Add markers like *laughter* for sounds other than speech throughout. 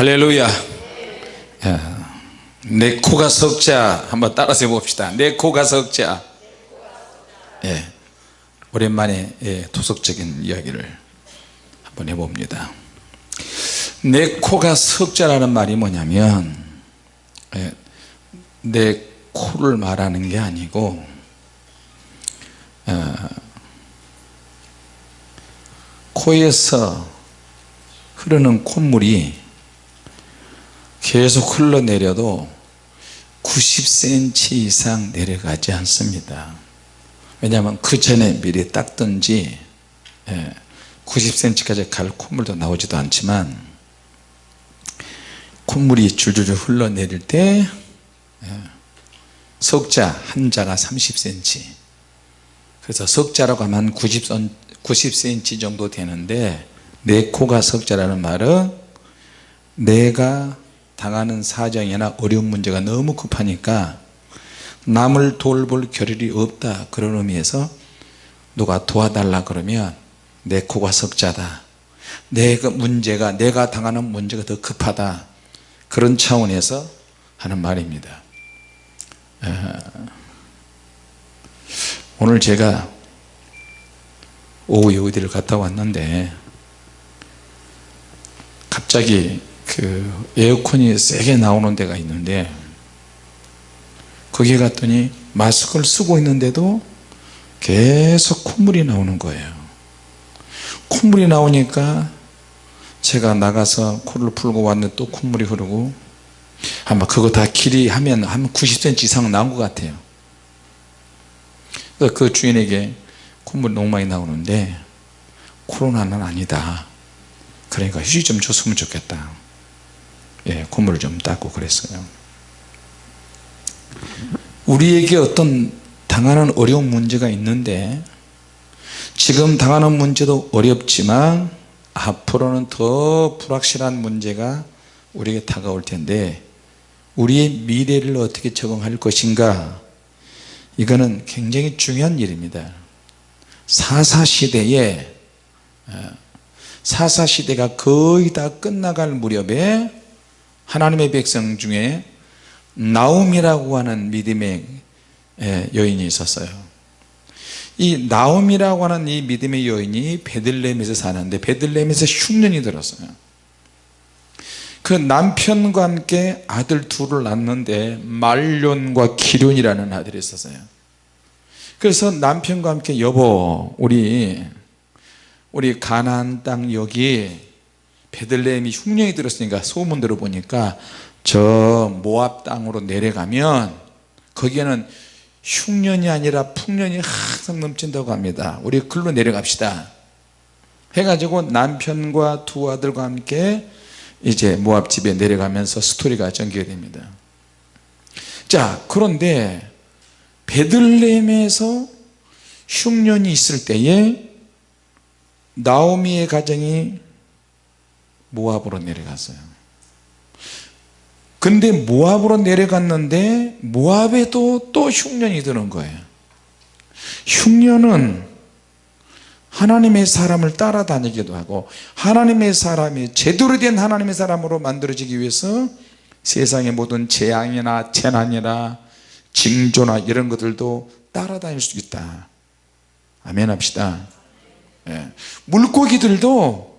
할렐루야. 야, 내 코가 석자. 한번 따라서 해봅시다. 내 코가 석자. 예, 오랜만에 예, 도덕적인 이야기를 한번 해봅니다. 내 코가 석자라는 말이 뭐냐면 예, 내 코를 말하는 게 아니고 어, 코에서 흐르는 콧물이 계속 흘러내려도 90cm 이상 내려가지 않습니다. 왜냐하면 그 전에 미리 닦든지 90cm까지 갈 콧물도 나오지도 않지만 콧물이 줄줄줄 흘러내릴 때 석자 한자가 30cm 그래서 석자라고 하면 90, 90cm 정도 되는데 내 코가 석자라는 말은 내가 당하는 사정이나 어려운 문제가 너무 급하니까 남을 돌볼 겨를이 없다 그런 의미에서 누가 도와달라 그러면 내 코가 석자다. 내가 문제가 내가 당하는 문제가 더 급하다. 그런 차원에서 하는 말입니다. 오늘 제가 오후 여의도를 갔다 왔는데 갑자기 그 에어컨이 세게 나오는 데가 있는데 거기 갔더니 마스크를 쓰고 있는데도 계속 콧물이 나오는 거예요. 콧물이 나오니까 제가 나가서 코를 풀고 왔는데 또 콧물이 흐르고 아마 그거 다 길이 하면 한 90cm 이상 나온 것 같아요. 그 주인에게 콧물이 너무 많이 나오는데 코로나는 아니다. 그러니까 휴지 좀 줬으면 좋겠다 예, 콧물을 좀 닦고 그랬어요. 우리에게 어떤 당하는 어려운 문제가 있는데 지금 당하는 문제도 어렵지만 앞으로는 더 불확실한 문제가 우리에게 다가올 텐데 우리의 미래를 어떻게 적응할 것인가? 이거는 굉장히 중요한 일입니다. 사사시대에 어, 사사시대가 거의 다 끝나갈 무렵에 하나님의 백성 중에 나움이라고 하는 믿음의 여인이 있었어요. 이 나움이라고 하는 이 믿음의 여인이 베들레헴에서 사는데 베들레헴에서 흉년이 들었어요. 그 남편과 함께 아들 둘을 낳는데 말론과 기륜이라는 아들이 있었어요. 그래서 남편과 함께 여보 우리 우리 가나안 땅 여기 베들레헴이 흉년이 들었으니까 소문 들어보니까 저 모압 땅으로 내려가면 거기에는 흉년이 아니라 풍년이 항상 넘친다고 합니다. 우리 글로 내려갑시다. 해가지고 남편과 두 아들과 함께 이제 모압 집에 내려가면서 스토리가 전개됩니다. 자 그런데 베들레헴에서 흉년이 있을 때에 나오미의 가정이 모압으로 내려갔어요. 근데 모압으로 내려갔는데 모압에도 또 흉년이 드는 거예요. 흉년은 하나님의 사람을 따라다니기도 하고 하나님의 사람이 제대로 된 하나님의 사람으로 만들어지기 위해서 세상의 모든 재앙이나 재난이나 징조나 이런 것들도 따라다닐 수 있다. 아멘 합시다. 예. 물고기들도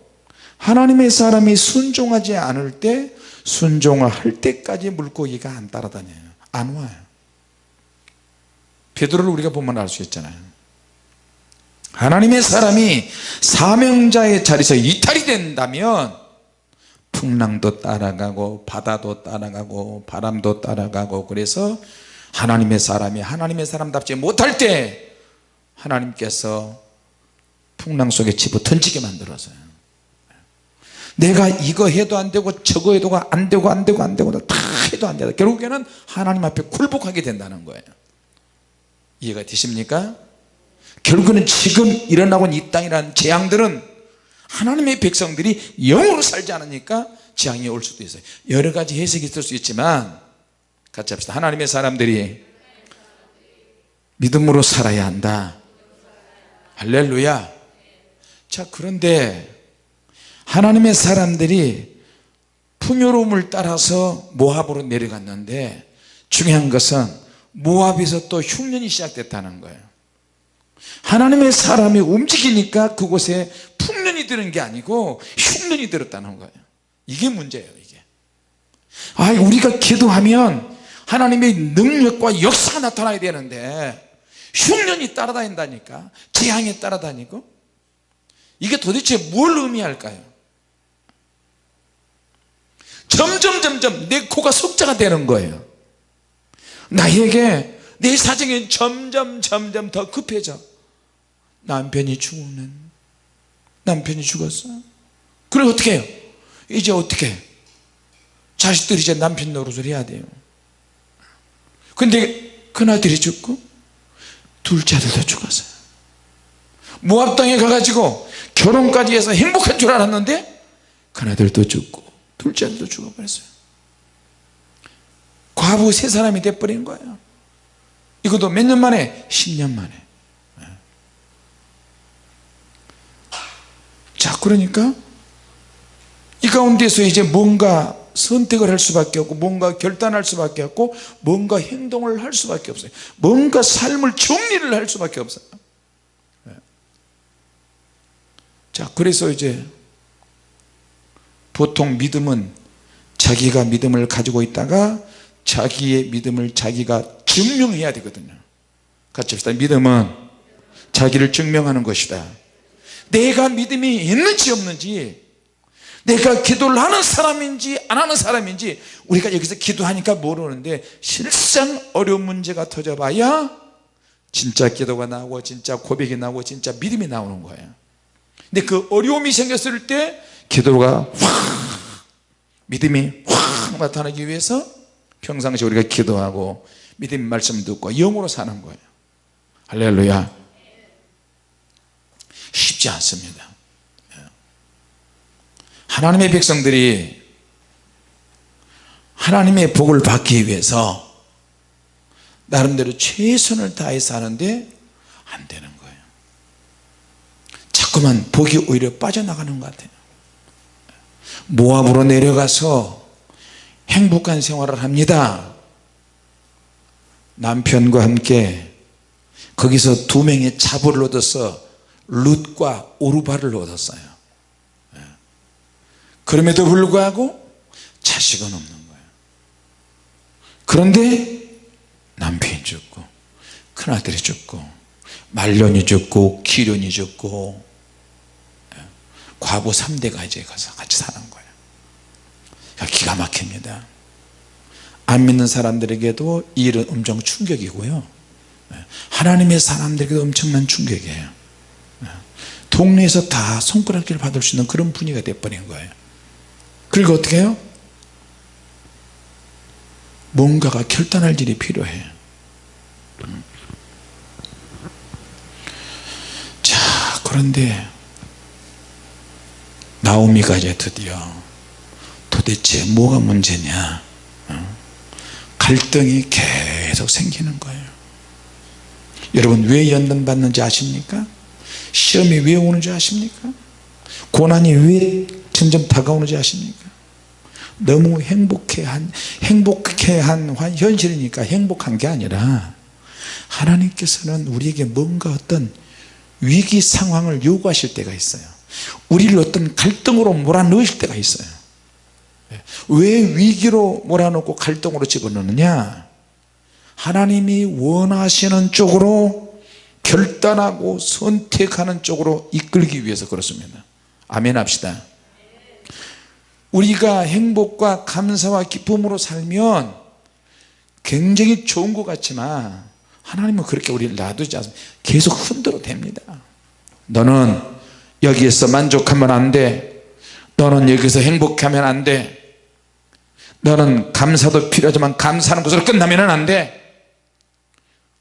하나님의 사람이 순종하지 않을 때 순종을 할 때까지 물고기가 안 따라다녀요. 안 와요. 베드로를 우리가 보면 알 수 있잖아요. 하나님의 사람이 사명자의 자리에서 이탈이 된다면 풍랑도 따라가고 바다도 따라가고 바람도 따라가고 그래서 하나님의 사람이 하나님의 사람답지 못할 때 하나님께서 풍랑 속에 집어 던지게 만들어서요 내가 이거 해도 안 되고 저거 해도 안 되고 안 되고 안 되고 다 해도 안 되다. 결국에는 하나님 앞에 굴복하게 된다는 거예요. 이해가 되십니까? 결국은 지금 일어나고 있는 이 땅이라는 재앙들은 하나님의 백성들이 영으로 살지 않으니까 재앙이 올 수도 있어요. 여러 가지 해석이 있을 수 있지만 같이 합시다. 하나님의 사람들이 믿음으로 살아야 한다. 할렐루야. 자 그런데 하나님의 사람들이 풍요로움을 따라서 모압으로 내려갔는데 중요한 것은 모압에서 또 흉년이 시작됐다는 거예요. 하나님의 사람이 움직이니까 그곳에 풍년이 드는 게 아니고 흉년이 들었다는 거예요. 이게 문제예요 이게. 아 우리가 기도하면 하나님의 능력과 역사가 나타나야 되는데 흉년이 따라다닌다니까 재앙이 따라다니고 이게 도대체 뭘 의미할까요 점점 점점 내 코가 석자가 되는 거예요. 나에게 내 사정이 점점 점점 더 급해져. 남편이 죽는 남편이 죽었어 그래 어떻게 해요? 이제 어떻게 해요? 자식들이 이제 남편 노릇을 해야 돼요. 근데 큰아들이 죽고 둘째 아들도 죽었어요 모압 땅에 가가지고 결혼까지 해서 행복한 줄 알았는데 큰아들도 죽고 둘째 아들도 죽어버렸어요. 과부 세 사람이 돼버린 거예요. 이것도 몇 년 만에? 10년 만에. 자 그러니까 이 가운데서 이제 뭔가 선택을 할 수밖에 없고 뭔가 결단할 수밖에 없고 뭔가 행동을 할 수밖에 없어요. 뭔가 삶을 정리를 할 수밖에 없어요. 네. 자 그래서 이제 보통 믿음은 자기가 믿음을 가지고 있다가 자기의 믿음을 자기가 증명해야 되거든요. 같이 합시다. 믿음은 자기를 증명하는 것이다. 내가 믿음이 있는지 없는지 내가 기도를 하는 사람인지 안 하는 사람인지 우리가 여기서 기도하니까 모르는데 실상 어려운 문제가 터져봐야 진짜 기도가 나오고 진짜 고백이 나오고 진짜 믿음이 나오는 거예요. 근데 그 어려움이 생겼을 때 기도가 확 믿음이 확 나타나기 위해서 평상시 우리가 기도하고 믿음 말씀 듣고 영으로 사는 거예요. 할렐루야. 쉽지 않습니다. 하나님의 백성들이 하나님의 복을 받기 위해서 나름대로 최선을 다해서 하는데 안 되는 거예요. 자꾸만 복이 오히려 빠져나가는 것 같아요 모압으로 내려가서 행복한 생활을 합니다. 남편과 함께 거기서 두 명의 자부를 얻어서 룻과 오르바를 얻었어요. 그럼에도 불구하고 자식은 없는 거예요. 그런데 남편이 죽고 큰아들이 죽고 말년이 죽고 기련이 죽고 예, 과부 3대가 이제 가서 같이 사는 거예요 기가 막힙니다. 안 믿는 사람들에게도 이 일은 엄청 충격이고요. 예, 하나님의 사람들에게도 엄청난 충격이에요. 예, 동네에서 다 손가락질 받을 수 있는 그런 분위기가 돼버린 거예요. 그리고 어떻게 해요? 뭔가가 결단할 일이 필요해 자 그런데 나오미가 이제 드디어 도대체 뭐가 문제냐 어? 갈등이 계속 생기는 거예요 여러분 왜 연단 받는지 아십니까? 시험이 왜 오는지 아십니까? 고난이 왜 점점 다가오는지 아십니까 너무 행복해한 행복해한 현실이니까 행복한 게 아니라 하나님께서는 우리에게 뭔가 어떤 위기 상황을 요구하실 때가 있어요 우리를 어떤 갈등으로 몰아넣으실 때가 있어요. 왜 위기로 몰아넣고 갈등으로 집어넣느냐? 하나님이 원하시는 쪽으로 결단하고 선택하는 쪽으로 이끌기 위해서 그렇습니다. 아멘 합시다. 우리가 행복과 감사와 기쁨으로 살면 굉장히 좋은 것 같지만 하나님은 그렇게 우리를 놔두지 않습니다. 계속 흔들어 댑니다. 너는 여기에서 만족하면 안돼. 너는 여기서 행복하면 안돼. 너는 감사도 필요하지만 감사하는 것으로 끝나면 안돼.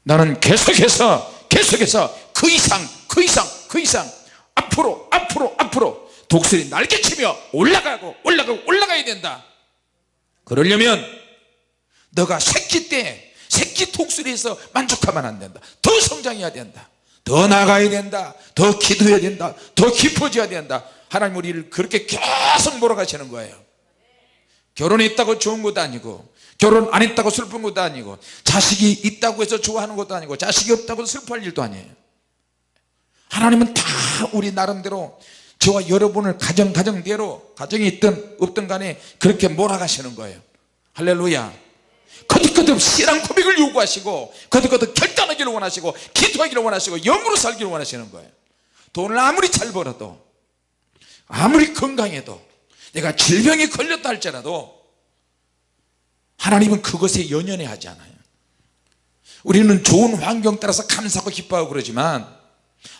너는 계속해서 계속해서 그 이상 그 이상 그 이상 앞으로 앞으로 앞으로 독수리 날개치며 올라가고 올라가고 올라가야 된다. 그러려면 너가 새끼 때 새끼 독수리에서 만족하면 안 된다. 더 성장해야 된다 더 나가야 된다 더 기도해야 된다 더 깊어져야 된다. 하나님 우리를 그렇게 계속 몰아가시는 거예요. 결혼했다고 좋은 것도 아니고 결혼 안 했다고 슬픈 것도 아니고 자식이 있다고 해서 좋아하는 것도 아니고 자식이 없다고 슬퍼할 일도 아니에요. 하나님은 다 우리 나름대로 저와 여러분을 가정 가정대로 가정이 있든 없든 간에 그렇게 몰아가시는 거예요. 할렐루야 거듭거듭 신앙 고백을 요구하시고 거듭거듭 결단하기를 원하시고 기도하기를 원하시고 영으로 살기를 원하시는 거예요. 돈을 아무리 잘 벌어도 아무리 건강해도 내가 질병에 걸렸다 할지라도 하나님은 그것에 연연해 하지 않아요. 우리는 좋은 환경 따라서 감사하고 기뻐하고 그러지만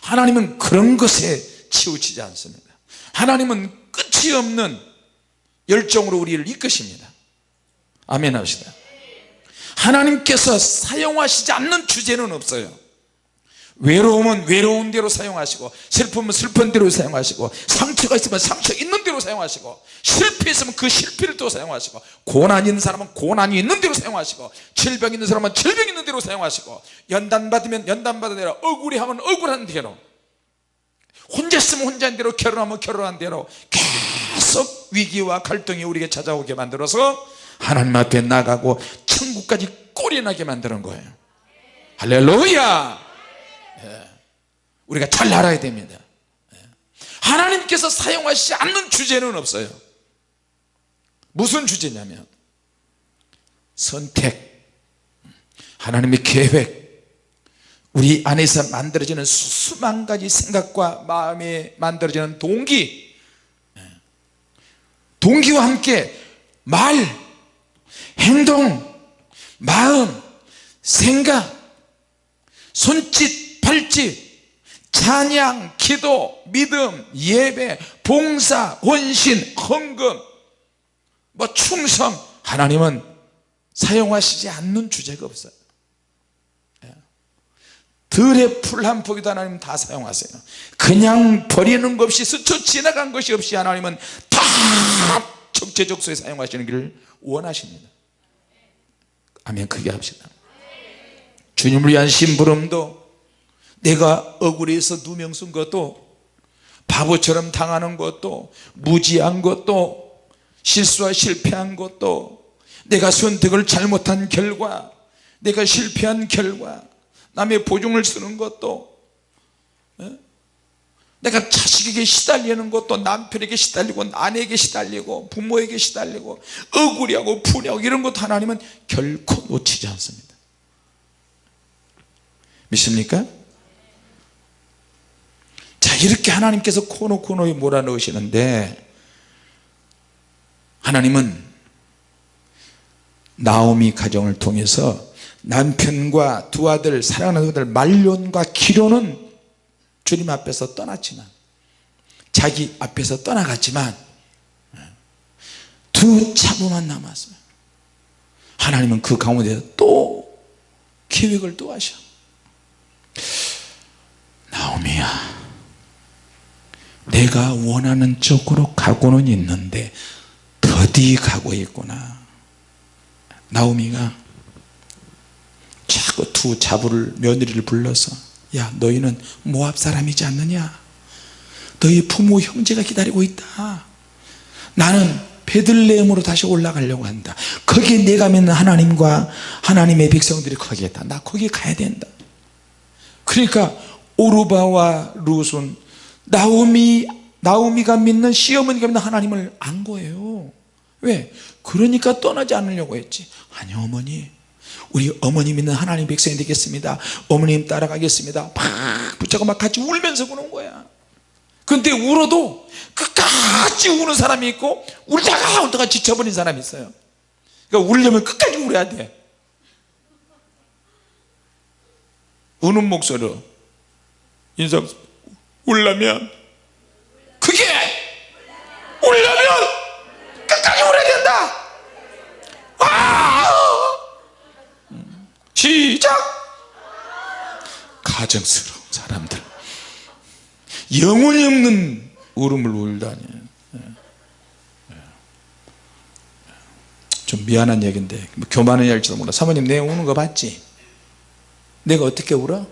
하나님은 그런 것에 치우치지 않습니다. 하나님은 끝이 없는 열정으로 우리를 이끄십니다. 아멘 합시다 하나님께서 사용하시지 않는 주제는 없어요. 외로움은 외로운 대로 사용하시고 슬픔은 슬픈 대로 사용하시고 상처가 있으면 상처 있는 대로 사용하시고 실패 있으면 그 실패를 또 사용하시고 고난이 있는 사람은 고난이 있는 대로 사용하시고 질병 있는 사람은 질병 있는 대로 사용하시고 연단 받으면 연단 받은 대로 억울해하면 억울한 대로 혼자 있으면 혼자인 대로 결혼하면 결혼한 대로 계속 위기와 갈등이 우리에게 찾아오게 만들어서 하나님 앞에 나가고 천국까지 꼴이 나게 만드는 거예요. 할렐루야! 예. 우리가 잘 알아야 됩니다. 예. 하나님께서 사용하시지 않는 주제는 없어요. 무슨 주제냐면 선택. 하나님의 계획. 우리 안에서 만들어지는 수만 가지 생각과 마음에 만들어지는 동기. 예. 동기와 함께 말 행동 마음 생각 손짓 팔짓 찬양 기도 믿음 예배 봉사 헌신 헌금. 뭐 충성. 하나님은 사용하시지 않는 주제가 없어요. 예. 들의 풀 한 포기도 하나님 다 사용하세요. 그냥 버리는 것 없이 스쳐 지나간 것이 없이 하나님은 다 적재적소에 사용하시는 길을 원하십니다 아멘 크게 합시다 주님을 위한 심부름도 내가 억울해서 누명 쓴 것도 바보처럼 당하는 것도 무지한 것도 실수와 실패한 것도 내가 선택을 잘못한 결과 내가 실패한 결과 남의 보증을 쓰는 것도 예? 내가 자식에게 시달리는 것도 남편에게 시달리고 아내에게 시달리고 부모에게 시달리고 억울해하고 분해하고 이런 것도 하나님은 결코 놓치지 않습니다 믿습니까? 자 이렇게 하나님께서 코너 코너에 몰아넣으시는데 하나님은 나오미 가정을 통해서 남편과 두 아들 사랑하는 아들 말론과 기로는 주님 앞에서 떠났지만 자기 앞에서 떠나갔지만 두 차부만 남았어요. 하나님은 그 가운데 또 계획을 또 하셔. 나오미야 내가 원하는 쪽으로 가고는 있는데 더디 가고 있구나. 나오미가 자꾸 두 자부를 며느리를 불러서 야 너희는 모압 사람이지 않느냐? 너희 부모 형제가 기다리고 있다. 나는 베들레헴으로 다시 올라가려고 한다. 거기에 내가 믿는 하나님과 하나님의 백성들이 거기에 있다. 나 거기 가야 된다. 그러니까 오르바와 룻은 나오미 나오미가 믿는 시어머니가 믿는 하나님을 안 거예요. 왜? 그러니까 떠나지 않으려고 했지. 아니 어머니 우리 어머니 믿는 하나님 백성이 되겠습니다. 어머님 따라가겠습니다. 막 붙잡고 막 같이 울면서 그런 거야. 근데 울어도 끝까지 우는 사람이 있고 울다가 울다가 지쳐버린 사람이 있어요. 그러니까 울려면 끝까지 울어야 돼. 우는 목소리로 인상 울려면 그게 울려면 끝까지 울어야 된다 아 시작 가정스러운 사람들 영혼이 없는 울음을 울다니. 좀 미안한 얘기인데 뭐 교만은 할지도 몰라 사모님 내 우는 거 봤지? 내가 어떻게 울어?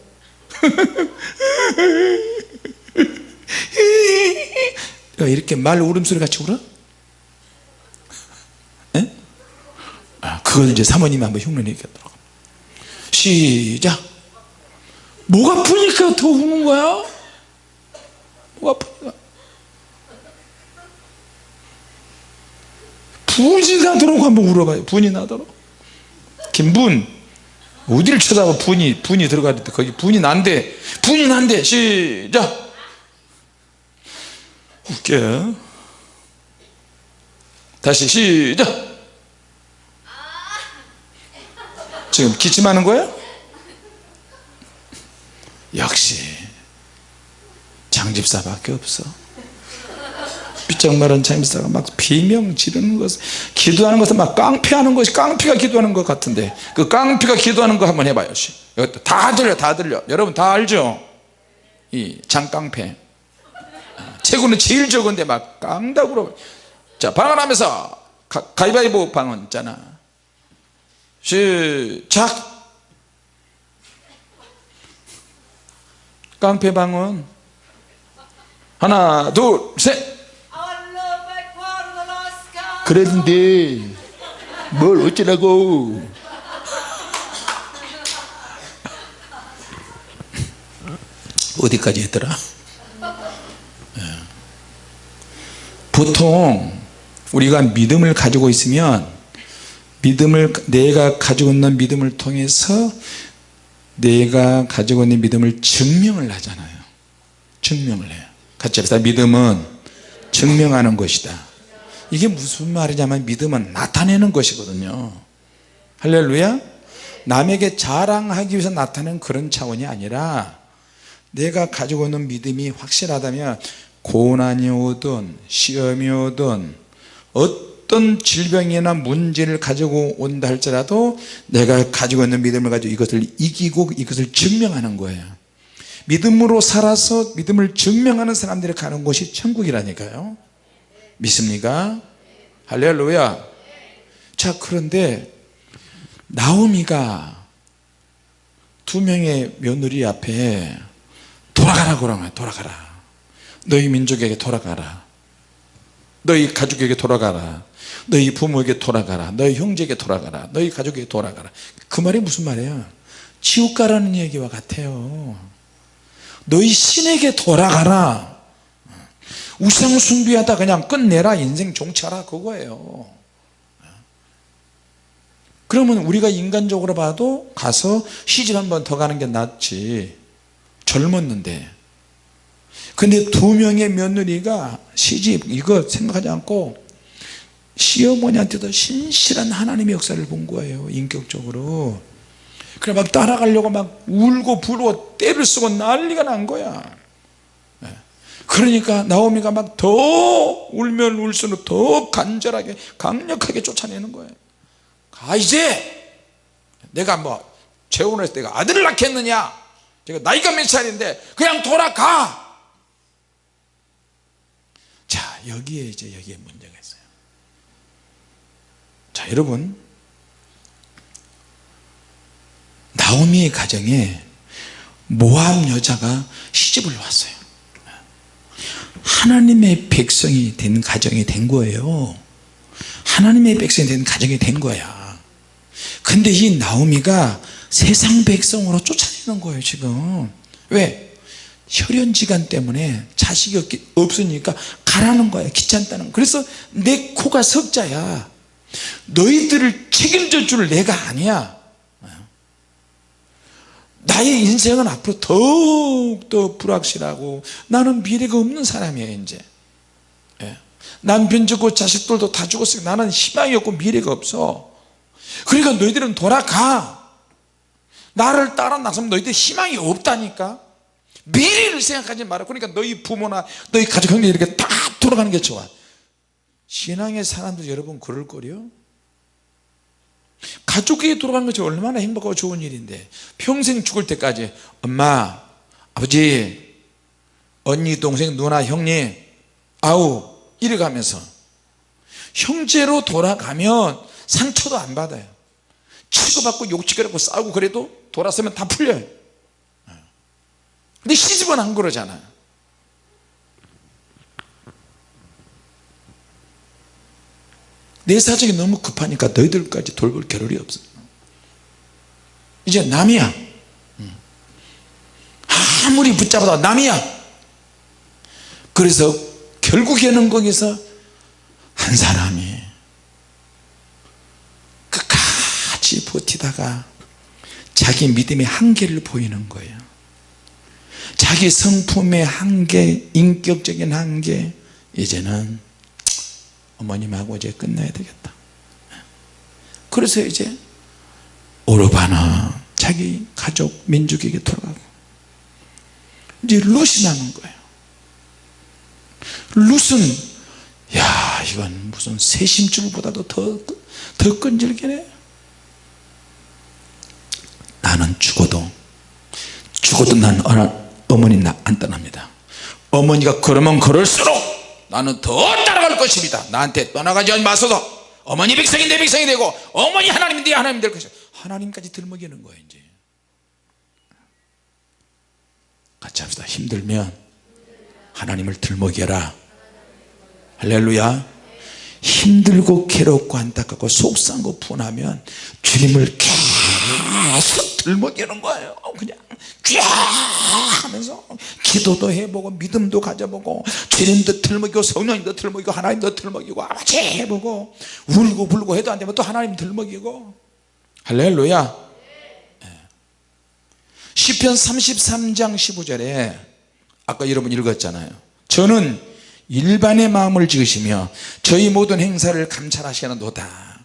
내가 이렇게 말 울음소리 같이 울어? 에? 그걸 이제 사모님이 한번 흉내내게 하더라고 시작. 목 아프니까 더 우는 거야? 목 아프니까? 분이 나도록 한번 울어봐요. 분이 나도록 김분 어디를 쳐다봐? 분이 분이 들어가야 돼. 거기 분이 난대 분이 난대 시작. 웃겨. 다시 시작 지금 기침하는 거야? 역시 장집사밖에 없어. 삐쩍마른 장집사가 막 비명 지르는 것 기도하는 것은 막 깡패하는 것이 깡패가 기도하는 것 같은데 그 깡패가 기도하는 거 한번 해봐요 다 들려 다 들려. 여러분 다 알죠? 이 장깡패. 체구는 제일 적은데 막 깡다구로. 자 방언하면서 가, 가위바위보 방언 있잖아 시작. 깡패 방언. 하나 둘셋. 그랬는데 뭘 어쩌라고. 어디까지 했더라? 예. 보통 우리가 믿음을 가지고 있으면 믿음을 내가 가지고 있는 믿음을 통해서 내가 가지고 있는 믿음을 증명을 하잖아요. 증명을 해요. 같이 합시다. 믿음은 증명하는 것이다. 이게 무슨 말이냐면 믿음은 나타내는 것이거든요. 할렐루야. 남에게 자랑하기 위해서 나타내는 그런 차원이 아니라 내가 가지고 있는 믿음이 확실하다면 고난이 오든 시험이 오든 어떤 질병이나 문제를 가지고 온다 할지라도 내가 가지고 있는 믿음을 가지고 이것을 이기고 이것을 증명하는 거예요. 믿음으로 살아서 믿음을 증명하는 사람들이 가는 곳이 천국이라니까요. 믿습니까? 할렐루야. 자 그런데 나오미가 두 명의 며느리 앞에 돌아가라 그러면 돌아가라. 너희 민족에게 돌아가라. 너희 가족에게 돌아가라 너희 부모에게 돌아가라. 너희 형제에게 돌아가라. 너희 가족에게 돌아가라. 그 말이 무슨 말이에요 지옥 가라는 얘기와 같아요. 너희 신에게 돌아가라. 우상 숭배하다 그냥 끝내라. 인생 종차라. 그거예요. 그러면 우리가 인간적으로 봐도 가서 시집 한 번 더 가는 게 낫지. 젊었는데. 근데 두 명의 며느리가 시집 이거 생각하지 않고 시어머니한테도 신실한 하나님의 역사를 본 거예요 인격적으로. 그래 막 따라가려고 막 울고 부르고 때를 쓰고 난리가 난 거야. 그러니까 나오미가 막 더 울면 울수록 더 간절하게 강력하게 쫓아내는 거예요. 가 이제 내가 뭐 재혼했을 때가 아들을 낳겠느냐? 제가 나이가 몇 살인데 그냥 돌아가! 자 여기에 이제 여기에 있어요 자 여러분. 나오미의 가정에 모함 여자가 시집을 왔어요. 하나님의 백성이 된 가정이 된 거예요. 하나님의 백성이 된 가정이 된 거야. 근데 이 나오미가 세상 백성으로 쫓아내는 거예요 지금. 왜? 혈연지간 때문에 자식이 없으니까 가라는 거야 귀찮다는 거야 그래서 내 코가 석자야 너희들을 책임져 줄 내가 아니야. 나의 인생은 앞으로 더욱더 불확실하고 나는 미래가 없는 사람이에요 이제. 예. 남편 죽고 자식들도 다 죽었으니까 나는 희망이 없고 미래가 없어. 그러니까 너희들은 돌아가. 나를 따라 나서면 너희들 희망이 없다니까. 미래를 생각하지 마라 그러니까 너희 부모나 너희 가족 형제 이렇게 다 돌아가는 게 좋아 신앙의 사람들 여러분 그럴 거요? 가족에게 돌아가는 것이 얼마나 행복하고 좋은 일인데 평생 죽을 때까지 엄마 아버지 언니 동생 누나 형님 아우 이래 가면서 형제로 돌아가면 상처도 안 받아요. 치고받고 욕치고받고 싸우고 그래도 돌아서면 다 풀려요. 근데 시집은 안 그러잖아 내 사정이 너무 급하니까 너희들까지 돌볼 겨를이 없어. 이제 남이야. 음. 아무리 붙잡아도 남이야. 그래서 결국에는 거기서 한 사람이 끝까지 버티다가 자기 믿음의 한계를 보이는 거예요. 자기 성품의 한계 인격적인 한계 이제는 어머님하고 이제 끝나야 되겠다. 그래서 이제 오르바는 자기 가족 민족에게 돌아가고. 이제 룻이 남은 거예요. 룻은 야 이건 무슨 새심줄보다도 더, 더 끈질기네. 나는 죽어도 죽어도 난 어머니 안 떠납니다. 어머니가 걸으면 걸을수록 나는 더 따라갈 것입니다. 나한테 떠나가지 마소서. 어머니 백성이 내 백성이 되고 어머니 하나님이 내 하나님 될 것이다 하나님까지 들먹이는 거예요 이제. 같이 합시다. 힘들면 하나님을 들먹여라. 할렐루야. 힘들고 괴롭고 안타깝고 속상고 분하면 주님을 계속 들먹이는 거예요. 그냥 쫙 하면서 기도도 해보고 믿음도 가져보고 주님도 들먹이고 성령님도 들먹이고 하나님도 들먹이고 아버지 해보고 울고 불고 해도 안되면 또 하나님 들먹이고. 할렐루야. 시편 33장 15절에 아까 여러분 읽었잖아요. 저는 일반의 마음을 지으시며 저희 모든 행사를 감찰하시는도다.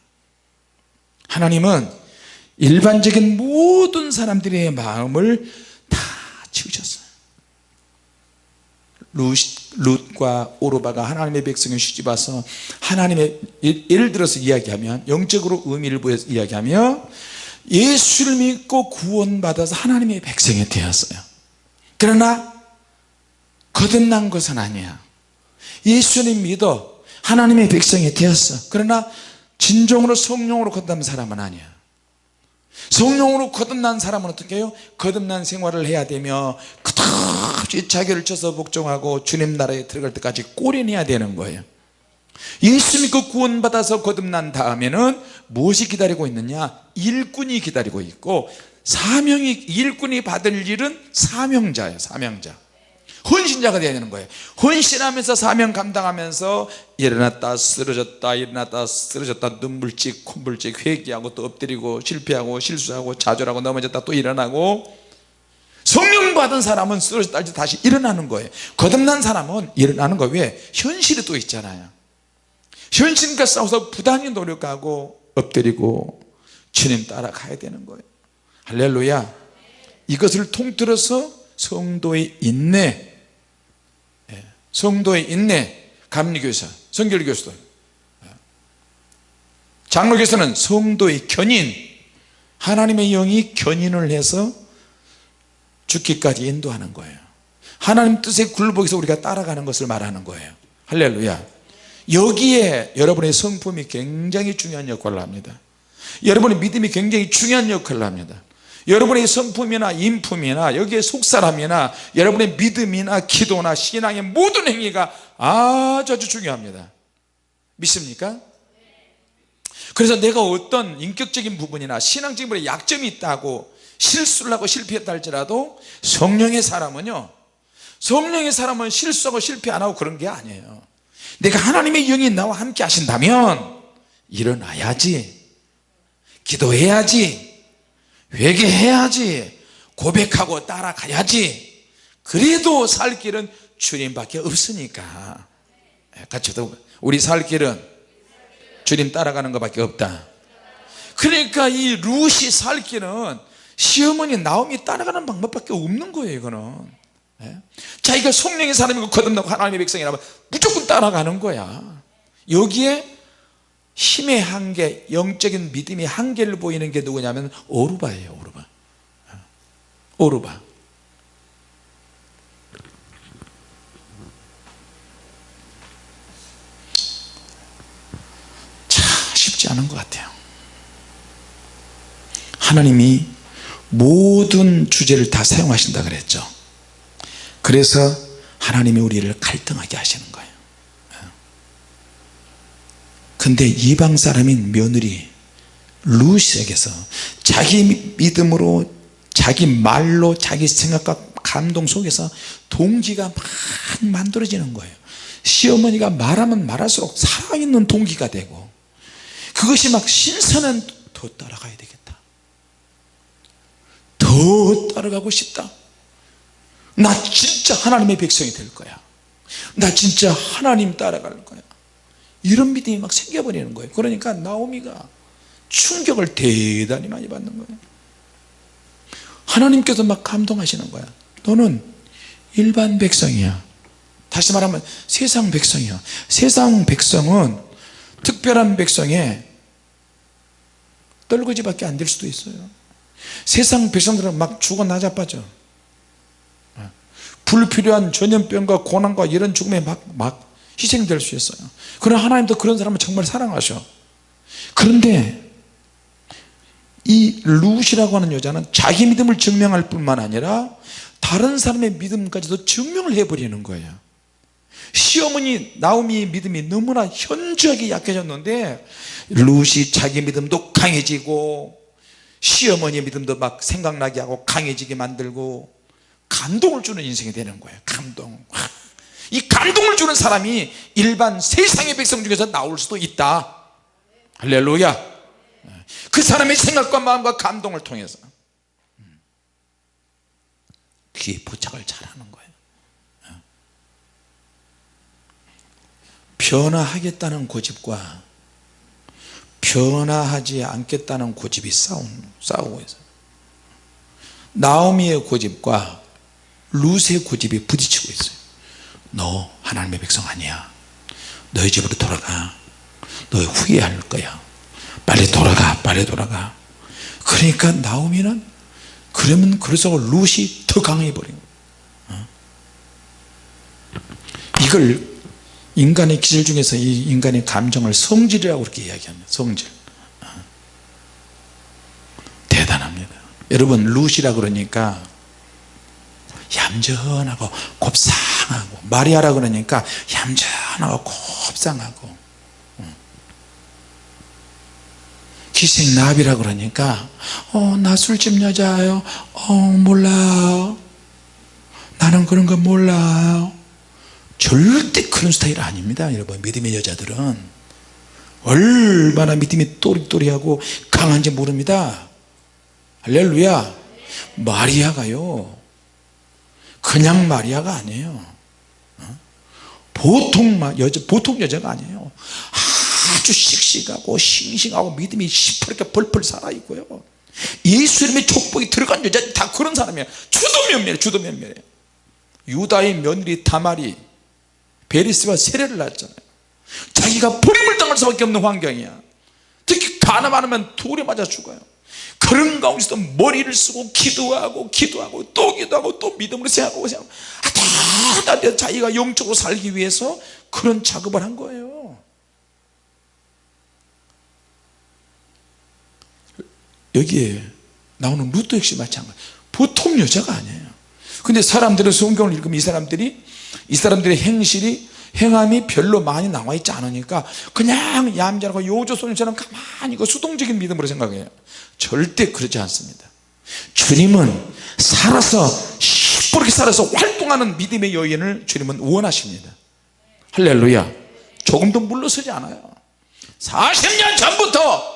하나님은 일반적인 모든 사람들의 마음을 다 지으셨어요. 룻, 룻과 오르바가 하나님의 백성을 시집와서 하나님의 예를 들어서 이야기하면 영적으로 의미를 보여서 이야기하며 예수를 믿고 구원받아서 하나님의 백성이 되었어요. 그러나 거듭난 것은 아니야. 예수님 믿어 하나님의 백성이 되었어. 그러나 진정으로 성령으로 거듭난 사람은 아니야 성령으로 거듭난 사람은 어떻게 해요? 거듭난 생활을 해야 되며 끝없이 자기를 쳐서 복종하고 주님 나라에 들어갈 때까지 꼬려내야 되는 거예요. 예수 믿고 구원받아서 거듭난 다음에는 무엇이 기다리고 있느냐? 일꾼이 기다리고 있고 사명이 일꾼이 받을 일은 사명자예요 사명자 헌신자가 되어야 되는 거예요. 헌신하면서 사명 감당하면서 일어났다 쓰러졌다 일어났다 쓰러졌다 눈물찍 콧물찍 회개하고 또 엎드리고 실패하고 실수하고 좌절하고 넘어졌다 또 일어나고 성령 받은 사람은 쓰러졌다 다시 일어나는 거예요. 거듭난 사람은 일어나는 거 왜? 현실이 또 있잖아요. 현실과 싸워서 부단히 노력하고 엎드리고 주님 따라가야 되는 거예요. 할렐루야. 이것을 통틀어서 성도의 인내 성도의 인내 감리교사 성결교사들 장로교사는 성도의 견인 하나님의 영이 견인을 해서 죽기까지 인도하는 거예요. 하나님 뜻에 굴복해서 우리가 따라가는 것을 말하는 거예요. 할렐루야. 여기에 여러분의 성품이 굉장히 중요한 역할을 합니다. 여러분의 믿음이 굉장히 중요한 역할을 합니다 여러분의 성품이나 인품이나 여기에 속사람이나 여러분의 믿음이나 기도나 신앙의 모든 행위가 아주 아주 중요합니다. 믿습니까? 그래서 내가 어떤 인격적인 부분이나 신앙적인 부분에 약점이 있다고 실수를 하고 실패했다 할지라도 성령의 사람은요 성령의 사람은 실수하고 실패 안 하고 그런 게 아니에요. 내가 하나님의 영이 나와 함께 하신다면 일어나야지. 기도해야지 회개해야지. 고백하고 따라가야지. 그래도 살 길은 주님밖에 없으니까. 같이 우리 살 길은 주님 따라가는 것밖에 없다. 그러니까 이 룻이 살 길은 시어머니 나옴이 따라가는 방법밖에 없는 거예요 이거는. 예? 자기가 성령의 사람이고 거듭나고 하나님의 백성이라면 무조건 따라가는 거야. 여기에 힘의 한계 영적인 믿음의 한계를 보이는 게 누구냐면 오르바예요 오르바. 오르바. 참 쉽지 않은 것 같아요. 하나님이 모든 주제를 다 사용하신다 그랬죠. 그래서 하나님이 우리를 갈등하게 하시는 거예요 근데 이방 사람인 며느리 루시에게서 자기 믿음으로 자기 말로 자기 생각과 감동 속에서 동기가 막 만들어지는 거예요. 시어머니가 말하면 말할수록 살아있는 동기가 되고 그것이 막 신선한 더 따라가야 되겠다. 더 따라가고 싶다. 나 진짜 하나님의 백성이 될 거야. 나 진짜 하나님 따라갈 거야 이런 믿음이 막 생겨버리는 거예요. 그러니까 나오미가 충격을 대단히 많이 받는 거예요. 하나님께서 막 감동하시는 거야. 너는 일반 백성이야. 다시 말하면 세상 백성이야. 세상 백성은 특별한 백성에 떨거지밖에 안 될 수도 있어요. 세상 백성들은 막 죽어 나자빠져. 불필요한 전염병과 고난과 이런 죽음에 막, 막 희생될 수 있어요. 그러나 하나님도 그런 사람을 정말 사랑하셔. 그런데 이 룻이라고 하는 여자는 자기 믿음을 증명할 뿐만 아니라 다른 사람의 믿음까지도 증명을 해버리는 거예요. 시어머니 나오미의 믿음이 너무나 현저하게 약해졌는데 룻이 자기 믿음도 강해지고 시어머니의 믿음도 막 생각나게 하고 강해지게 만들고 감동을 주는 인생이 되는 거예요. 감동 이 감동을 주는 사람이 일반 세상의 백성 중에서 나올 수도 있다. 할렐루야. 그 사람의 생각과 마음과 감동을 통해서. 귀에 부착을 잘하는 거예요. 변화하겠다는 고집과 변화하지 않겠다는 고집이 싸우, 싸우고 있어요. 나오미의 고집과 룻의 고집이 부딪히고 있어요 너 하나님의 백성 아니야. 너희 집으로 돌아가. 너 후회할 거야. 빨리 돌아가 빨리 돌아가. 그러니까 나오미는 그러면 그래서 룻이 더 강해 버린 거예요 이걸 인간의 기질 중에서 이 인간의 감정을 성질이라고 그렇게 이야기합니다. 성질. 대단합니다. 여러분 룻이라 그러니까 얌전하고 곱 상하고 마리아라 그러니까 얌전하고 곱상하고 기생나비라 그러니까 어 나 술집 여자예요? 어 몰라요. 나는 그런 거 몰라요. 절대 그런 스타일 아닙니다 여러분. 믿음의 여자들은. 얼마나 믿음이 또리또리하고 강한지 모릅니다. 할렐루야. 마리아가요. 그냥 마리아가 아니에요. 어? 보통 여자 보통 여자가 아니에요. 아주 씩씩하고 싱싱하고 믿음이 시퍼렇게 벌벌 살아있고요. 예수 이름의 족복이 들어간 여자 다 그런 사람이에요. 주도 면밀해 주도 면밀해 유다의 며느리 다말이 베리스가 세례를 낳았잖아요. 자기가 버림을 당할 수밖에 없는 환경이야. 특히 가늠하면 돌에 맞아 죽어요 그런 가운데서 머리를 쓰고 기도하고 기도하고 또 기도하고 또 믿음으로 생각하고 생각하고 아, 자기가 영적으로 살기 위해서 그런 작업을 한 거예요. 여기에 나오는 루트 역시 마찬가지. 보통 여자가 아니에요. 근데 사람들은 성경을 읽으면 이 사람들이 이 사람들의 행실이 행함이 별로 많이 나와 있지 않으니까 그냥 얌전하고 요조소년처럼 가만히 그 수동적인 믿음으로 생각해요. 절대 그렇지 않습니다. 주님은 살아서 시뻘게 살아서 활동하는 믿음의 여인을 주님은 원하십니다. 할렐루야. 조금도 물러서지 않아요. 40년 전부터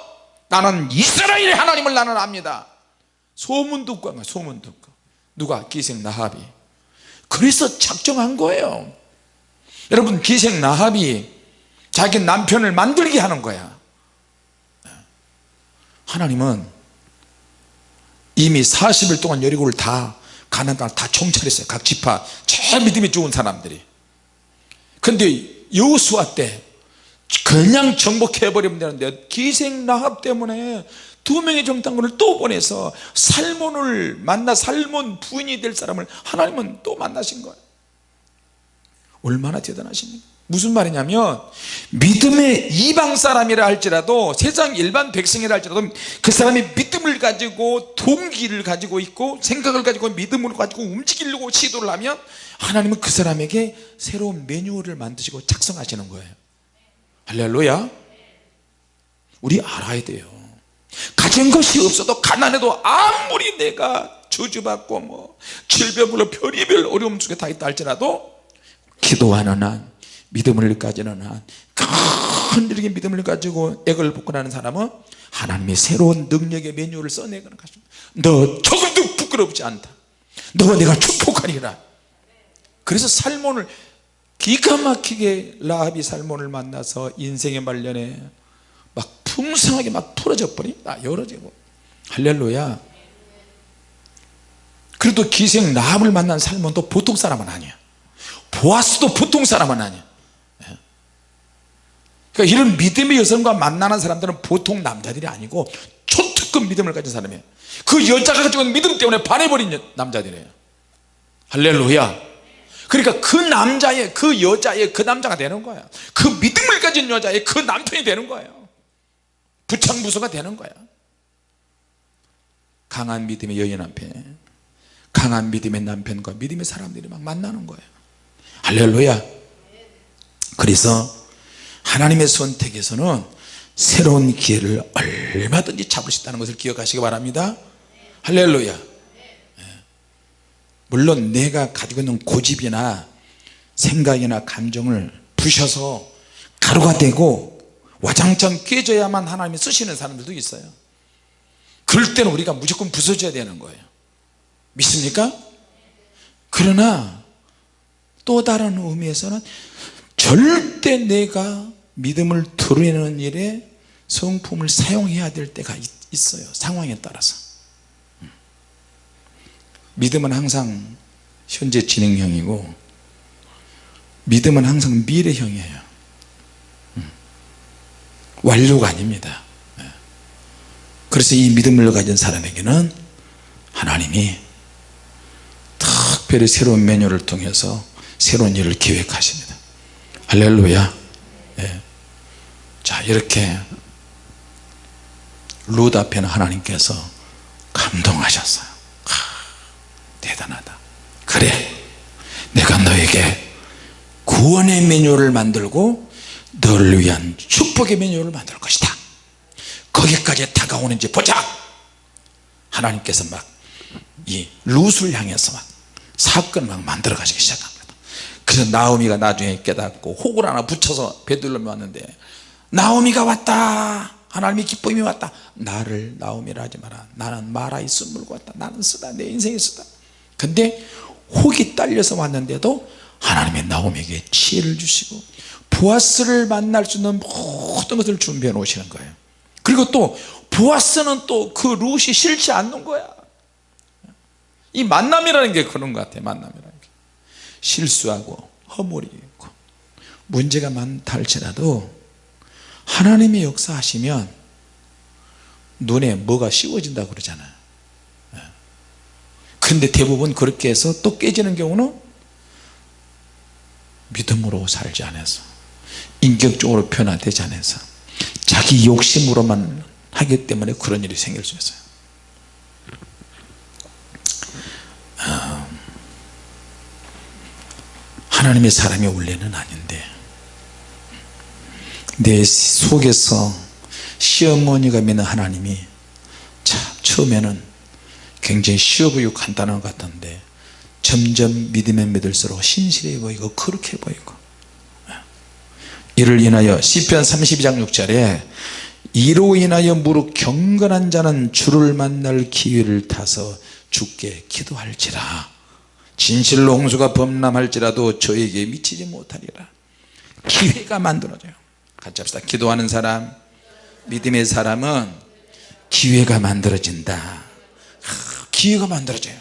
나는 이스라엘의 하나님을 나는 압니다. 소문 듣고 소문 듣고. 누가? 기생 나합이. 그래서 작정한 거예요 여러분 기생 나합이 자기 남편을 만들게 하는 거야. 하나님은 이미 40일 동안 여리고를 다 가난 땅을 다 총찰했어요. 각 지파. 제일 믿음이 좋은 사람들이. 근데 여호수아 때 그냥 정복해버리면 되는데 기생 나합 때문에 두 명의 정탐꾼을 또 보내서 살몬을 만나 살몬 부인이 될 사람을 하나님은 또 만나신 거예요 얼마나 대단하십니까? 무슨 말이냐면 믿음의 이방 사람이라 할지라도 세상 일반 백성이라 할지라도 그 사람이 믿음을 가지고 동기를 가지고 있고 생각을 가지고 믿음을 가지고 움직이려고 시도를 하면 하나님은 그 사람에게 새로운 매뉴얼을 만드시고 작성하시는 거예요. 할렐루야. 우리 알아야 돼요. 가진 것이 없어도 가난해도 아무리 내가 저주받고 뭐 질병으로 별의별 어려움 속에 다 있다 할지라도 기도하는 한 믿음을 가지는 한큰 이렇게 믿음을 가지고 액을 나는 사람은 하나님의 새로운 능력의 메뉴를 써내가는 것입니다. 너 조금도 부끄럽지 않다. 너와 내가 축복하리라. 그래서 살몬을 기가 막히게 라합이 살몬을 만나서 인생의 말년에 막 풍성하게 막 풀어져 버립니다 열어지고 할렐루야. 그래도 기생 라합을 만난 살몬도 보통 사람은 아니야 보아스도 보통 사람은 아니야 예. 그러니까 이런 믿음의 여성과 만나는 사람들은 보통 남자들이 아니고 초특급 믿음을 가진 사람이에요. 그 여자가 가지고 있는 믿음 때문에 반해버린 남자들이에요. 할렐루야. 그러니까 그 남자의 그 여자의 그 남자가 되는 거야. 그 믿음을 가진 여자의 그 남편이 되는 거예요. 부창부수가 되는 거야. 강한 믿음의 여인 앞에 강한 믿음의 남편과 믿음의 사람들이 막 만나는 거예요 할렐루야. 그래서 하나님의 선택에서는 새로운 기회를 얼마든지 잡을 수 있다는 것을 기억하시기 바랍니다. 할렐루야. 예. 물론 내가 가지고 있는 고집이나 생각이나 감정을 부셔서 가루가 되고 와장창 깨져야만 하나님이 쓰시는 사람들도 있어요. 그럴 때는 우리가 무조건 부서져야 되는 거예요. 믿습니까? 그러나 또 다른 의미에서는 절대 내가 믿음을 드러내는 일에 성품을 사용해야 될 때가 있어요 상황에 따라서 음. 믿음은 항상 현재 진행형이고 믿음은 항상 미래형이에요 음. 완료가 아닙니다 예. 그래서 이 믿음을 가진 사람에게는 하나님이 특별히 새로운 메뉴를 통해서 새로운 일을 기획하십니다. 할렐루야. 예. 자 이렇게 룻 앞에는 하나님께서 감동하셨어요. 하, 대단하다. 그래. 내가 너에게 구원의 메뉴를 만들고 너를 위한 축복의 메뉴를 만들 것이다. 거기까지 다가오는지 보자. 하나님께서 막 이 룻을 향해서 막 사건을 막 만들어 가시기 시작합니다 그래서 나오미가 나중에 깨닫고 혹을 하나 붙여서 베들렘에 왔는데 나오미가 왔다. 하나님의 기쁨이 왔다. 나를 나오미라 하지 마라. 나는 마라의 쓴 물고 왔다. 나는 쓰다. 내 인생이 쓰다. 근데 혹이 딸려서 왔는데도 하나님의 나오미에게 지혜를 주시고 보아스를 만날 수 있는 모든 것을 준비해 놓으시는 거예요. 그리고 또 보아스는 또 그 룻이 싫지 않는 거야. 이 만남이라는 게 그런 것 같아요 만남이라는 게 실수하고 허물이 있고 문제가 많다 할지라도 하나님의 역사하시면 눈에 뭐가 씌워진다 그러잖아요 예. 근데 대부분 그렇게 해서 또 깨지는 경우는 믿음으로 살지 않아서 인격적으로 변화되지 않아서 자기 욕심으로만 하기 때문에 그런 일이 생길 수 있어요 어, 하나님의 사람이 원래는 아닌데 내 속에서 시어머니가 믿는 하나님이 참 처음에는 굉장히 쉬워 보이고 간단한 것 같은데 점점 믿으면 믿을수록 신실해 보이고 그렇게 보이고. 이를 인하여 시편 32장 6절에 이로 인하여 무릇 경건한 자는 주를 만날 기회를 타서 주께 기도할지라 진실로 홍수가 범람할지라도 저에게 미치지 못하리라. 기회가 만들어져요. 같이 합시다. 기도하는 사람 믿음의 사람은 기회가 만들어진다. 기회가 만들어져요.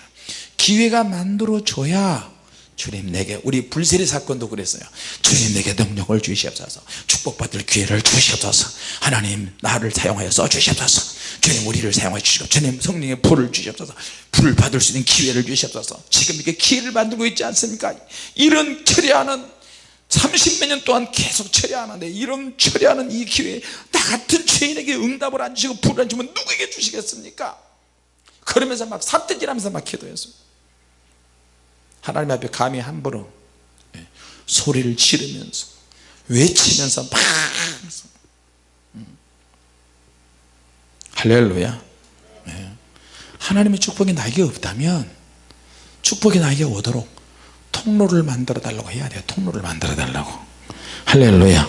기회가 만들어져야 주님 내게 우리 불세리 사건도 그랬어요. 주님 내게 능력을 주시옵소서. 축복받을 기회를 주시옵소서. 하나님 나를 사용하여 써주시옵소서. 주님 우리를 사용하여 주시고 주님 성령의 불을 주시옵소서. 불을 받을 수 있는 기회를 주시옵소서. 지금 이렇게 기회를 만들고 있지 않습니까? 이런 처리하는 30몇 년 동안 계속 처리하는데 이런 처리하는 이 기회에 나 같은 죄인에게 응답을 안 주시고 불을 안 주면 누구에게 주시겠습니까? 그러면서 막 삿대질하면서 막 기도했어요 하나님 앞에 감히 함부로 예, 소리를 지르면서 외치면서 막 음. 할렐루야. 네. 하나님의 축복이 나에게 없다면 축복이 나에게 오도록 통로를 만들어 달라고 해야 돼요. 통로를 만들어 달라고. 할렐루야.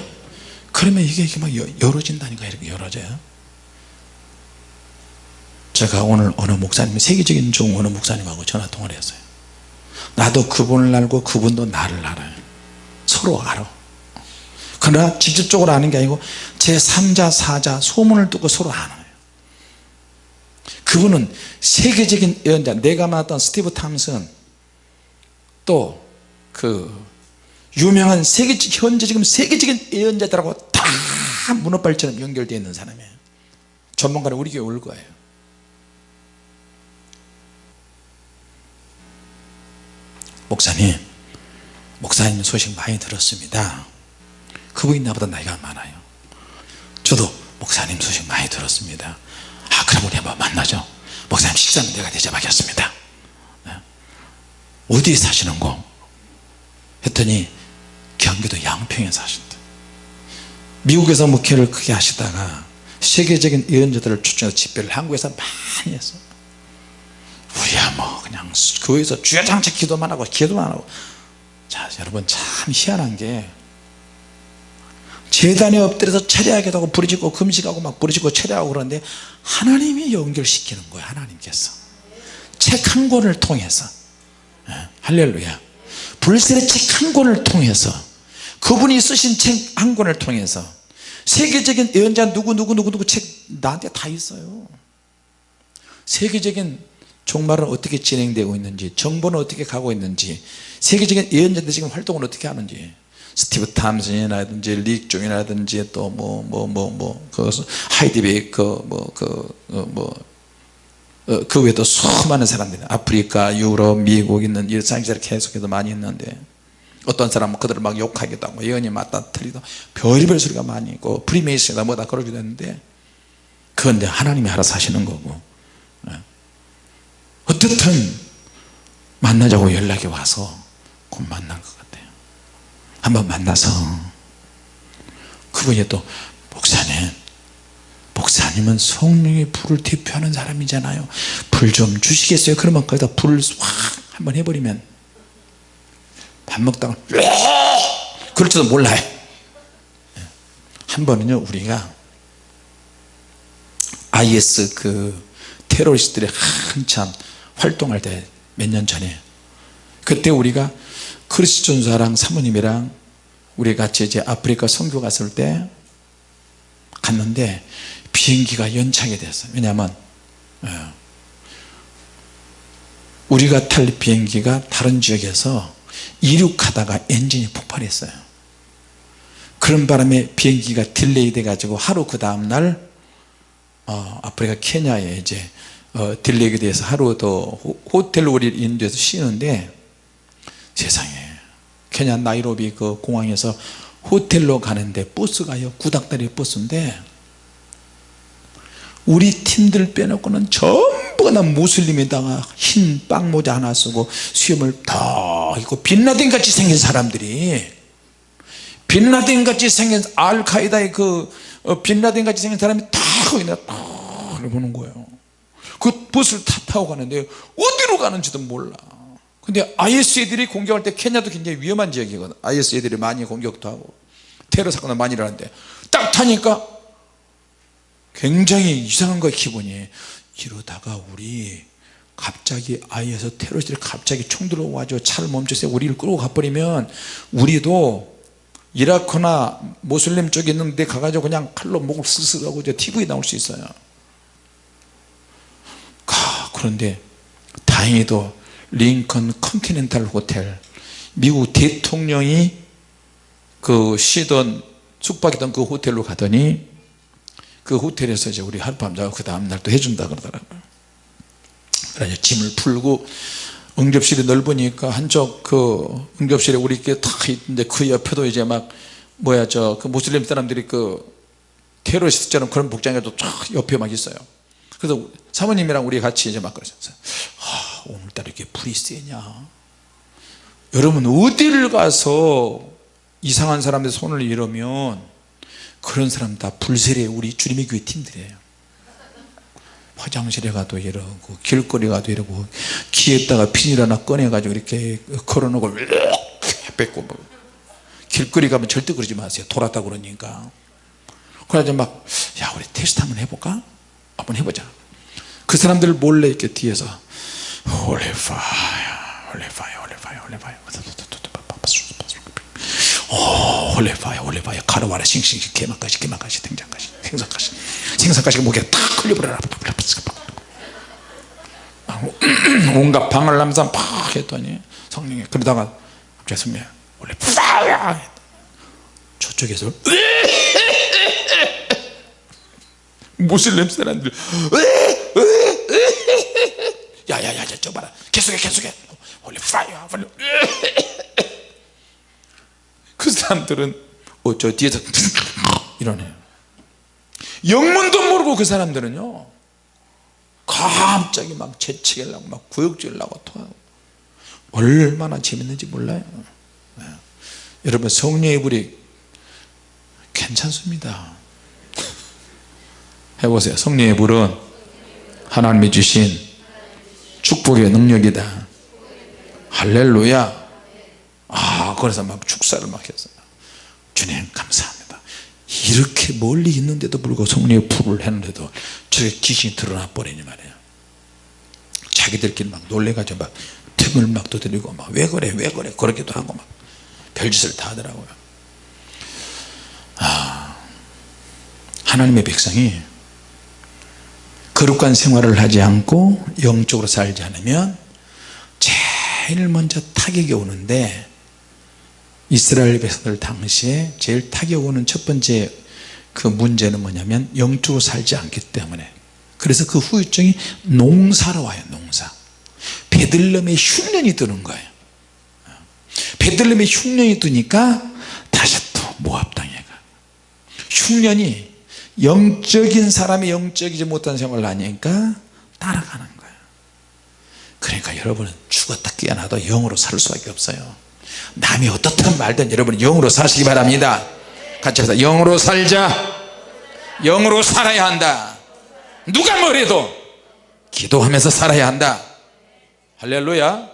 그러면 이게, 이게 막 열어진다니까 이렇게 열어져요. 제가 오늘 어느 목사님 세계적인 좋은 어느 목사님하고 전화 통화를 했어요 나도 그분을 알고 그분도 나를 알아요. 서로 알아. 그러나 직접적으로 아는 게 아니고 제3자 4자 소문을 듣고 서로 아는 그분은 세계적인 예언자. 내가 만났던 스티브 탐슨 또 그 유명한 세계 현재 지금 세계적인 예언자들하고 다 문어발처럼 연결되어 있는 사람이에요. 전문가는 우리 교회 올 거예요 목사님 목사님 소식 많이 들었습니다. 그분이 나보다 나이가 많아요. 저도 목사님 소식 많이 들었습니다. 아 그럼 우리 한번 만나죠. 목사님 식사는 내가 대접하겠습니다. 네. 어디에 사시는 거? 했더니 경기도 양평에 사신다 미국에서 목회를 크게 하시다가 세계적인 예언자들을 추천해서 집회를 한국에서 많이 했어 우 리야 뭐 그냥 교회에서 주야장차 기도만 하고 기도만 하고. 자 여러분 참 희한한 게 재단에 엎드려서 철야하기도 하고 부르짖고 금식하고 막 부르짖고 철야하고 그러는데 하나님이 연결시키는 거예요 하나님께서. 책 한 권을 통해서. 예, 할렐루야. 불셀의 책한 권을 통해서 그분이 쓰신 책 한 권을 통해서 세계적인 예언자 누구 누구 누구 누구 책 나한테 다 있어요. 세계적인 종말은 어떻게 진행되고 있는지 정보는 어떻게 가고 있는지 세계적인 예언자들 지금 활동을 어떻게 하는지 스티브 탐슨이라든지 릭종이라든지 또 뭐 뭐 뭐뭐그 하이디 베이커 뭐그 뭐 어, 그 외에도 수많은 사람들이 아프리카 유럽 미국 있는 일상기사를 계속해서 많이 했는데 어떤 사람은 그들을 막 욕하기도 하고 예언이 맞다 틀리다 별의별 소리가 많이 있고 프리메이슨이다 뭐다 그러기도 했는데 그건 데 하나님이 알아서 하시는 거고 예. 어떻든 만나자고 연락이 와서 곧 만난 것 한번 만나서 그분이 또 목사님 목사님은 성령의 불을 대표하는 사람이잖아요. 불 좀 주시겠어요? 그러면 거기다 불을 확 한번 해버리면 밥 먹다가 그럴지도 몰라요. 한 번은요 우리가 IS 그 테러리스트들이 한참 활동할 때 몇 년 전에 그때 우리가 크리스천사랑 사모님이랑 우리 같이 이제 아프리카 선교 갔을 때 갔는데 비행기가 연착이 됐어요. 왜냐하면 예, 우리가 탈 비행기가 다른 지역에서 이륙하다가 엔진이 폭발했어요. 그런 바람에 비행기가 delay 돼 가지고 하루 그 다음날 어, 아프리카 케냐에 이제 어, delay가 돼서 하루 더 호텔로 우리 인도에서 쉬는데 세상에. 케냐 나이로비 그 공항에서 호텔로 가는데 버스가요 구닥다리 버스인데 우리 팀들 빼놓고는 전부가 다 무슬림에다가 흰 빵모자 하나 쓰고 수염을 다 입고 빈라덴 같이 생긴 사람들이. 빛나딘 같이 생긴 알카이다의 그 어, 빛나딘 같이 생긴 사람이 다 거기다 딱 보는 거예요 그 버스를 다 타고 가는데 어디로 가는지도 몰라. 근데 IS 애들이 공격할 때 케냐도 굉장히 위험한 지역이거든. IS 애들이 많이 공격도 하고 테러 사건도 많이 일어나는데 딱 타니까 굉장히 이상한 거야 기분이. 이러다가 우리 갑자기 IS 테러리스트들이 갑자기 총 들어와가지고 차를 멈춰서 우리를 끌고 가버리면 우리도 이라크나 모슬림 쪽에 있는데 가가지고 그냥 칼로 목을 스스로 하고 TV에 나올 수 있어요 그런데 다행히도 링컨 컨티넨탈 호텔 미국 대통령이 그 쉬던 숙박했던 그 호텔로 가더니 그 호텔에서 이제 우리 하룻밤 자고 그 다음날 또 해준다 그러더라고요. 짐을 풀고 응접실이 넓으니까 한쪽 그 응접실에 우리 이렇게 탁 있는데 그 옆에도 이제 막 뭐야 저그 무슬림 사람들이 그 테러리스트처럼 그런 복장에도 쫙 옆에 막 있어요 그래서 사모님이랑 우리 같이 이제 막 그러셨어요. 아, 오늘따라 이렇게 불이 세냐? 여러분 어디를 가서 이상한 사람들 손을 이러면 그런 사람 다 불세례 우리 주님의 교회 팀들이에요. 화장실에 가도 이러고 길거리 가도 이러고 귀에다가 비닐 하나 꺼내 가지고 이렇게 걸어놓고 뺏고 뭐. 길거리 가면 절대 그러지 마세요. 돌았다 그러니까. 그래서 막 야 우리 테스트 한번 해볼까 한번 해보자. 그 사람들 몰래 이렇게 뒤에서 holy fire holy fire 오 holy fire 가루와라 싱싱싱 개막가시 개막가시 등장가시 생선가시. 생선가시가 목에 탁 걸려버려라. 온갖 방을 남산 팍 했더니 성령이 그러다가 성령이 원래 저쪽에서 무슬림 사람들 야야야 저 봐라. 계속해 계속해. 원래 파이어 원래 그 사람들은 어저 뒤에서 이러네요. 영문도 모르고 그 사람들은요 갑자기 막 재채기하려고 막 구역질하고 토하고. 얼마나 재밌는지 몰라요. 네. 여러분 성령의 불이 괜찮습니다 해보세요. 성령의 불은 하나님이 주신 축복의 능력이다. 할렐루야. 아 그래서 막 축사를 막 했어요 주님 감사합니다. 이렇게 멀리 있는데도 불구하고 성령의 불을 했는데도 저게 귀신이 드러나 버리니 말이에요. 자기들끼리 막 놀래가지고 막 등을 막 두드리고 막 왜 그래 왜 그래 그러기도 하고 막 별짓을 다 하더라고요. 아 하나님의 백성이 거룩한 생활을 하지 않고 영적으로 살지 않으면 제일 먼저 타격이 오는데 이스라엘 백성들 당시에 제일 타격 오는 첫 번째 그 문제는 뭐냐면 영적으로 살지 않기 때문에. 그래서 그 후유증이 농사로 와요 농사. 베들렘의 흉년이 드는 거예요. 베들렘의 흉년이 드니까 다시 또 모압 땅에 가. 흉년이 영적인 사람이 영적이지 못한 생활을 하니까 따라가는 거예요 그러니까 여러분은 죽었다 깨어나도 영으로 살 수밖에 없어요. 남이 어떻든 말든 여러분 영으로 사시기 바랍니다. 같이 합시다. 영으로 살자. 영으로 살아야 한다. 누가 뭐래도 기도하면서 살아야 한다. 할렐루야.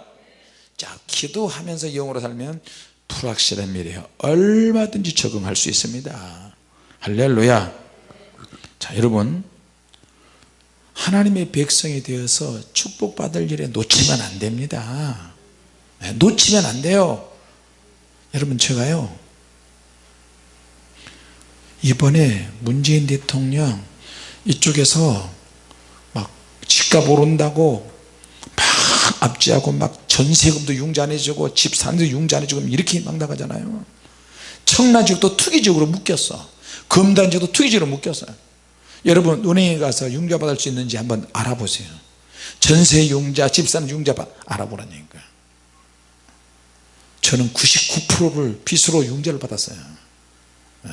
자 기도하면서 영으로 살면 불확실한 미래에 얼마든지 적응할 수 있습니다. 할렐루야 자 여러분 하나님의 백성이 되어서 축복받을 일에 놓치면 안 됩니다. 네, 놓치면 안 돼요. 여러분 제가요 이번에 문재인 대통령 이쪽에서 막 집값 오른다고 막 압제하고 막 전세금도 융자 안 해주고 집 사는데 융자 안 해주고 이렇게 막 나가잖아요. 청라지역도 투기적으로 묶였어. 금단지도 투기적으로 묶였어요 여러분 은행에 가서 융자 받을 수 있는지 한번 알아보세요. 전세 융자 집 사는 융자 알아보라니까 저는 99%를 빚으로 융자를 받았어요. 네.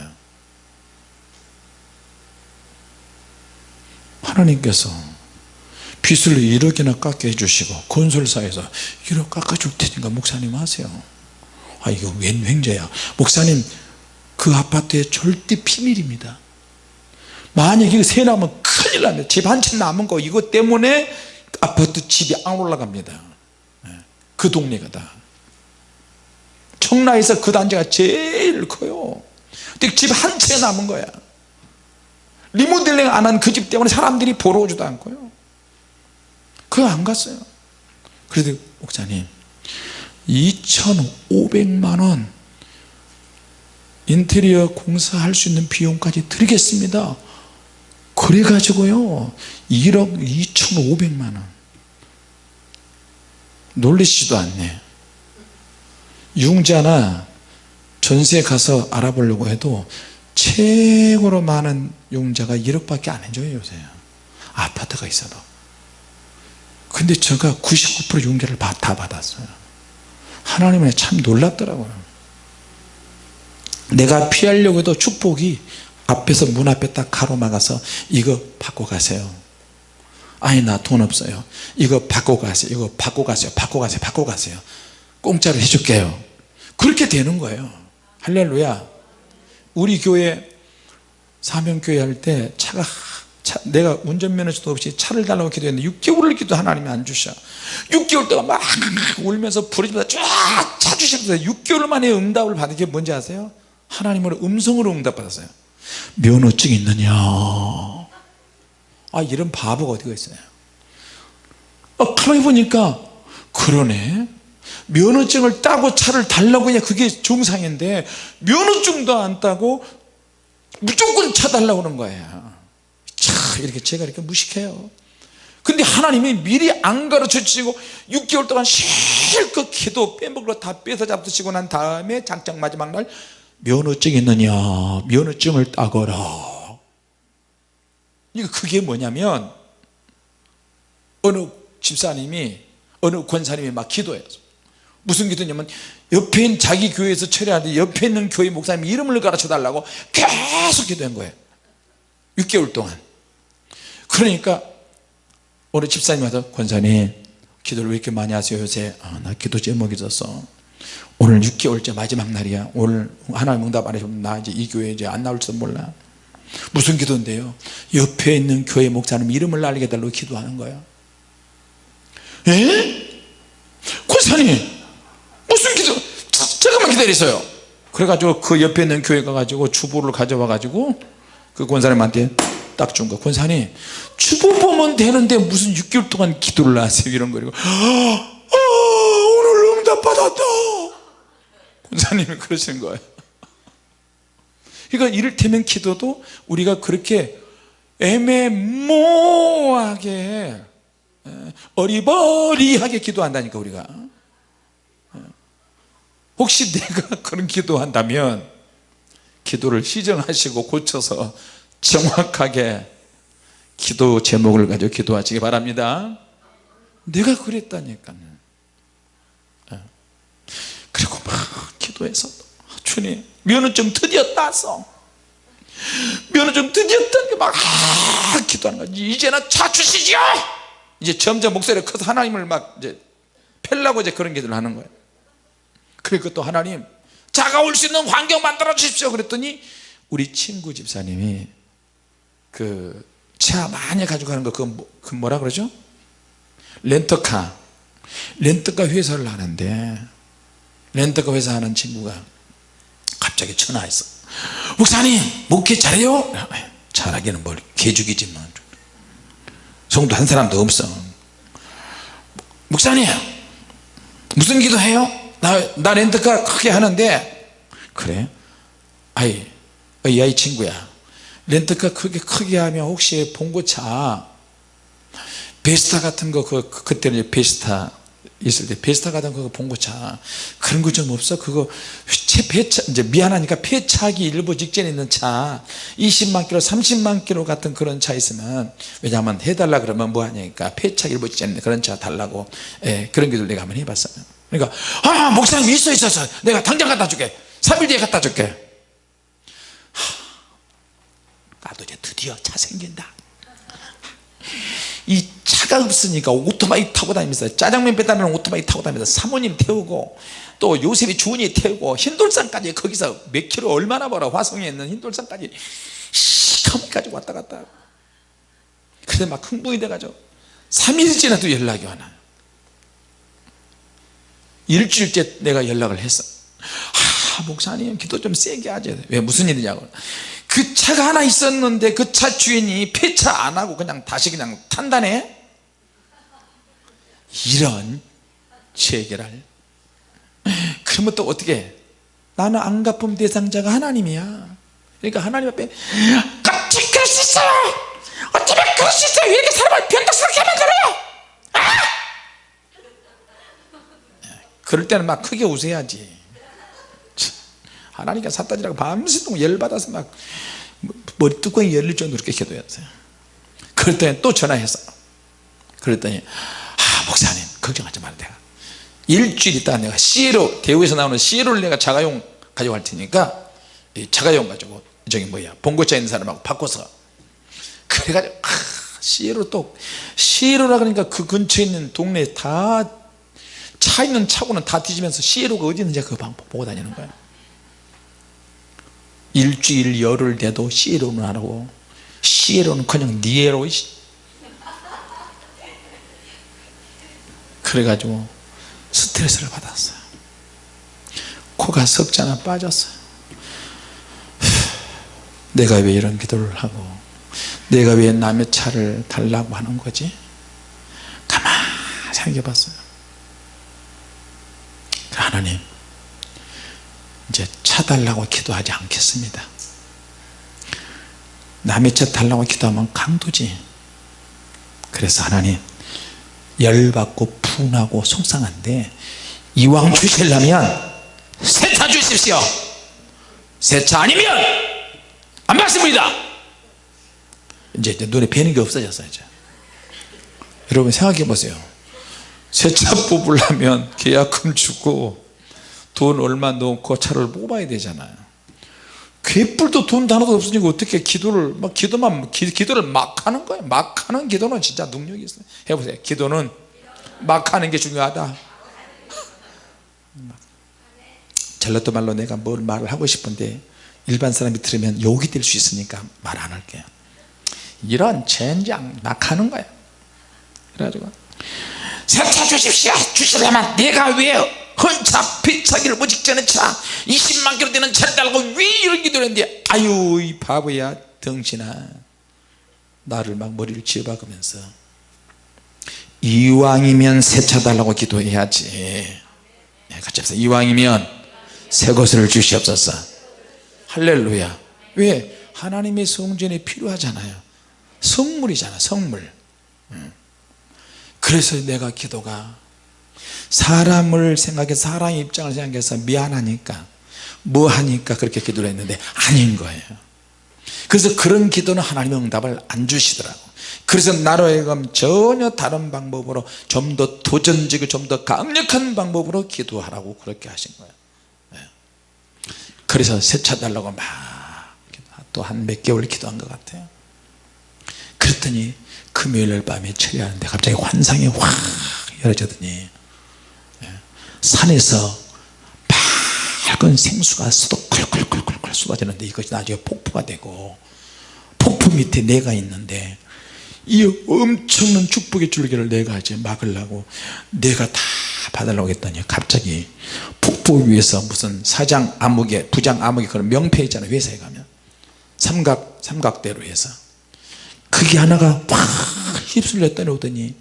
하나님께서 빚을 1억이나 깎게 해주시고 건설사에서 1억 깎아줄 테니까 목사님 하세요. 아 이거 웬 횡재야? 목사님 그 아파트에 절대 비밀입니다 만약 이거 새 나면 큰일 납니다. 집 한 채 남은 거 이것 때문에 아파트 집이 안 올라갑니다. 네. 그 동네가 다. 청라에서 그 단지가 제일 커요. 근데 집 한 채 남은 거야. 리모델링 안 한 그 집 때문에 사람들이 보러 오지도 않고요. 그거 안 갔어요. 그래도 목사님 2,500만원 인테리어 공사할 수 있는 비용까지 드리겠습니다 그래 가지고요 1억 2,500만원. 놀리시지도 않네. 융자나 전세 가서 알아보려고 해도 최고로 많은 융자가 1억밖에 안 해줘요 요새. 아파트가 있어도. 근데 제가 99% 융자를 다 받았어요. 하나님은 참 놀랍더라고요. 내가 피하려고 해도 축복이 앞에서 문 앞에 딱 가로막아서 이거 받고 가세요. 아니 나 돈 없어요. 이거 받고 가세요. 이거 받고 가세요. 받고 가세요. 받고 가세요. 공짜로 해줄게요. 그렇게 되는 거예요. 할렐루야. 우리 교회 사명교회 할 때 차가 차, 내가 운전면허도 없이 차를 달라고 기도했는데 6개월을 기도 하나님이 안 주셔. 6개월 동안 막 울면서 부르짖면서 쫙 찾으셨어요 6개월 만에 응답을 받은 게 뭔지 아세요? 하나님으로 음성으로 응답받았어요 면허증 있느냐? 아 이런 바보가 어디가 있어요? 어, 가만히 보니까 그러네. 면허증을 따고 차를 달라고 해야 그게 정상인데 면허증도 안 따고 무조건 차 달라고 그러는 거예요. 차 이렇게 제가 이렇게 무식해요. 근데 하나님이 미리 안 가르쳐 주시고 6개월 동안 실컷 기도 빼먹으로 다 뺏어 잡수시고 난 다음에 장장 마지막 날 면허증 있느냐? 면허증을 따거라. 그게 뭐냐면 어느 집사님이 어느 권사님이 막 기도해요. 무슨 기도냐면 옆에 있는 자기 교회에서 처리하는데 옆에 있는 교회 목사님 이름을 가르쳐 달라고 계속 기도한 거예요. 6개월 동안. 그러니까 어느 집사님 와서 권사님 기도를 왜 이렇게 많이 하세요 요새? 아, 나 기도 제목이 있었어 오늘 6개월째 마지막 날이야. 오늘 하나님 응답 안 해주면 나 이제 이 교회 이제 안 나올지도 몰라. 무슨 기도인데요? 옆에 있는 교회 목사님 이름을 알게 달라고 기도하는 거야. 에? 권사님 무슨 기도? 잠깐만 기다리세요. 그래가지고 그 옆에 있는 교회 가가지고 주보를 가져와 가지고 그 권사님한테 딱 준 거 권사님 주보 보면 되는데 무슨 6개월 동안 기도를 하세요? 이런 거리고 아, 오늘 응답 받았다 권사님이 그러시는 거예요. 그러니까 이를테면 기도도 우리가 그렇게 애매모호하게 어리버리하게 기도한다니까 우리가. 혹시 내가 *laughs* 그런 기도한다면 기도를 시정하시고 고쳐서 정확하게 기도 제목을 가지고 기도하시기 바랍니다. 내가 그랬다니까요 그리고 막 기도해서 주님 면허증 드디어 땄어 면허증 드디어 땄는막 아, 기도하는 거지. 이제는 차 주시죠 이제 점점 목소리가 커서 하나님을 막 이제 펠라고 이제 그런 기도를 하는 거예요. 그리고 또 하나님 자가 올 수 있는 환경 만들어 주십시오. 그랬더니 우리 친구 집사님이 그 차 많이 가지고 가는 거 뭐, 그 뭐라 그러죠? 렌터카. 렌터카 회사를 하는데 렌터카 회사 하는 친구가 갑자기 전화했어 목사님 목회 잘해요? 잘하기는 뭘 개죽이지만 뭐. 성도 한 사람도 없어 목사님 무슨 기도해요? 나, 나 렌트카 크게 하는데 그래? 아이 이 아이 친구야 렌트카 크게 크게 하면 혹시 봉고차 베스타 같은 거 그, 그때는 베스타 있을 때 베스타 같은 거 봉고차 그런 거 좀 없어? 그거 폐차 이제 미안하니까 폐차기 일부 직전에 있는 차. 20만 킬로 30만 킬로 같은 그런 차 있으면 왜냐하면 해달라 그러면 뭐 하냐니까 폐차 일부 직전에 그런 차 달라고. 예, 그런 기도를 내가 한번 해봤어요. 그러니까 아 목사님 있어 있어 있어. 내가 당장 갖다 줄게. 3일 뒤에 갖다 줄게. 하, 나도 이제 드디어 차 생긴다 이 차가 없으니까 오토바이 타고 다니면서 짜장면 배달하는 오토바이 타고 다니면서 사모님 태우고 또 요셉이 주은이 태우고 흰돌산까지 거기서 몇 킬로 얼마나 벌어? 화성에 있는 흰돌산까지 시커멓게 왔다 갔다. 그래 막 흥분이 돼가지고 3일 지나도 연락이 와요 일주일째 내가 연락을 했어. 아 목사님 기도 좀 세게 하죠 왜 무슨 일이냐고 그 차가 하나 있었는데 그 차 주인이 폐차 안 하고 그냥 다시 그냥 탄다네? 이런 체계를 그러면 또 어떻게 나는 안 갚음 대상자가 하나님이야. 그러니까 하나님 앞에 어떻게 그럴 수 있어요 어떻게 그럴 수 있어요 왜 이렇게 사람을 변덕스럽게 하면 그래요 아! 그럴 때는 막 크게 웃어야지 하나님께 사따지라고 밤새도록 열받아서 막 머리뚜껑이 열릴 정도로 그렇게 기도했어요 그랬더니 또 전화해서. 그랬더니 아 목사님 걱정하지 말아 내가. 일주일 있다 내가 CLO 대우에서 나오는 CLO를 내가 자가용 가져갈 테니까 자가용 가지고 저기 뭐야 봉고차 있는 사람하고 바꿔서. 그래가지고 아, CLO 또 CLO라 그러니까 그 근처에 있는 동네에 다 차 있는 차고는 다 뒤지면서 CLO가 어디 있는지 그 방법 보고 다니는 거야 일주일 열흘 돼도 CLO는 안 하고. 시에로는 그냥 니에로 그래가지고 스트레스를 받았어요. 코가 석자나 빠졌어요. 내가 왜 이런 기도를 하고 내가 왜 남의 차를 달라고 하는 거지? 가만히 생각해 봤어요. 하나님 이제 차 달라고 기도하지 않겠습니다. 남의 차 달라고 기도하면 강도지. 그래서 하나님 열받고 분하고 속상한데 이왕 주시려면 새 차 주십시오. 새 차 아니면 안 받습니다. 이제 눈에 뵈는 게 없어졌어요 이제. 여러분 생각해 보세요. 새 차 뽑으려면 계약금 주고 돈 얼마 넣고 차를 뽑아야 되잖아요. 괴뿔도 돈 하나도 없으니까 어떻게 기도를 막 기도만 기, 기도를 막 하는 거예요? 막 하는 기도는 진짜 능력이 있어요. 해보세요. 기도는 막 하는 게 중요하다. 잘라도 말로 내가 뭘 말을 하고 싶은데 일반 사람이 들으면 욕이 될 수 있으니까 말 안 할게요. 이런 젠장 막 하는 거야 그래가지고 세차 주십시오. 주시려면 내가 왜 헌차 피차기를 무직전의 차. 20만 킬로 되는 차를 달고 왜 이런 기도를 했는데 아유 이 바보야 덩신아. 나를 막 머리를 쥐어박으면서. 이왕이면 새 차 달라고 기도해야지. 네, 같이 합시다. 이왕이면 새 것을 주시옵소서. 할렐루야. 왜? 하나님의 성전이 필요하잖아요. 성물이잖아 성물. 그래서 내가 기도가 사람을 생각해 사람의 입장을 생각해서 미안하니까 뭐 하니까 그렇게 기도를 했는데 아닌 거예요. 그래서 그런 기도는 하나님의 응답을 안 주시더라고. 그래서 나로 하여금 전혀 다른 방법으로 좀 더 도전적이고 좀 더 강력한 방법으로 기도하라고 그렇게 하신 거예요. 네. 그래서 세차 달라고 막 또 한 몇 개월 기도한 것 같아요. 그랬더니 금요일 밤에 처리하는데 갑자기 환상이 확 열어지더니 산에서 맑은 생수가 쏟아 쿨쿨쿨쿨 쏟아지는데 이것이 나중에 폭포가 되고 폭포 밑에 내가 있는데 이 엄청난 축복의 줄기를 내가 이제 막으려고 내가 다 받으려고 했더니 갑자기 폭포 위에서 무슨 사장 아무개 부장 아무개 그런 명패 있잖아요 회사에 가면. 삼각 삼각대로 해서. 그게 하나가 확 휩쓸려 떠오더니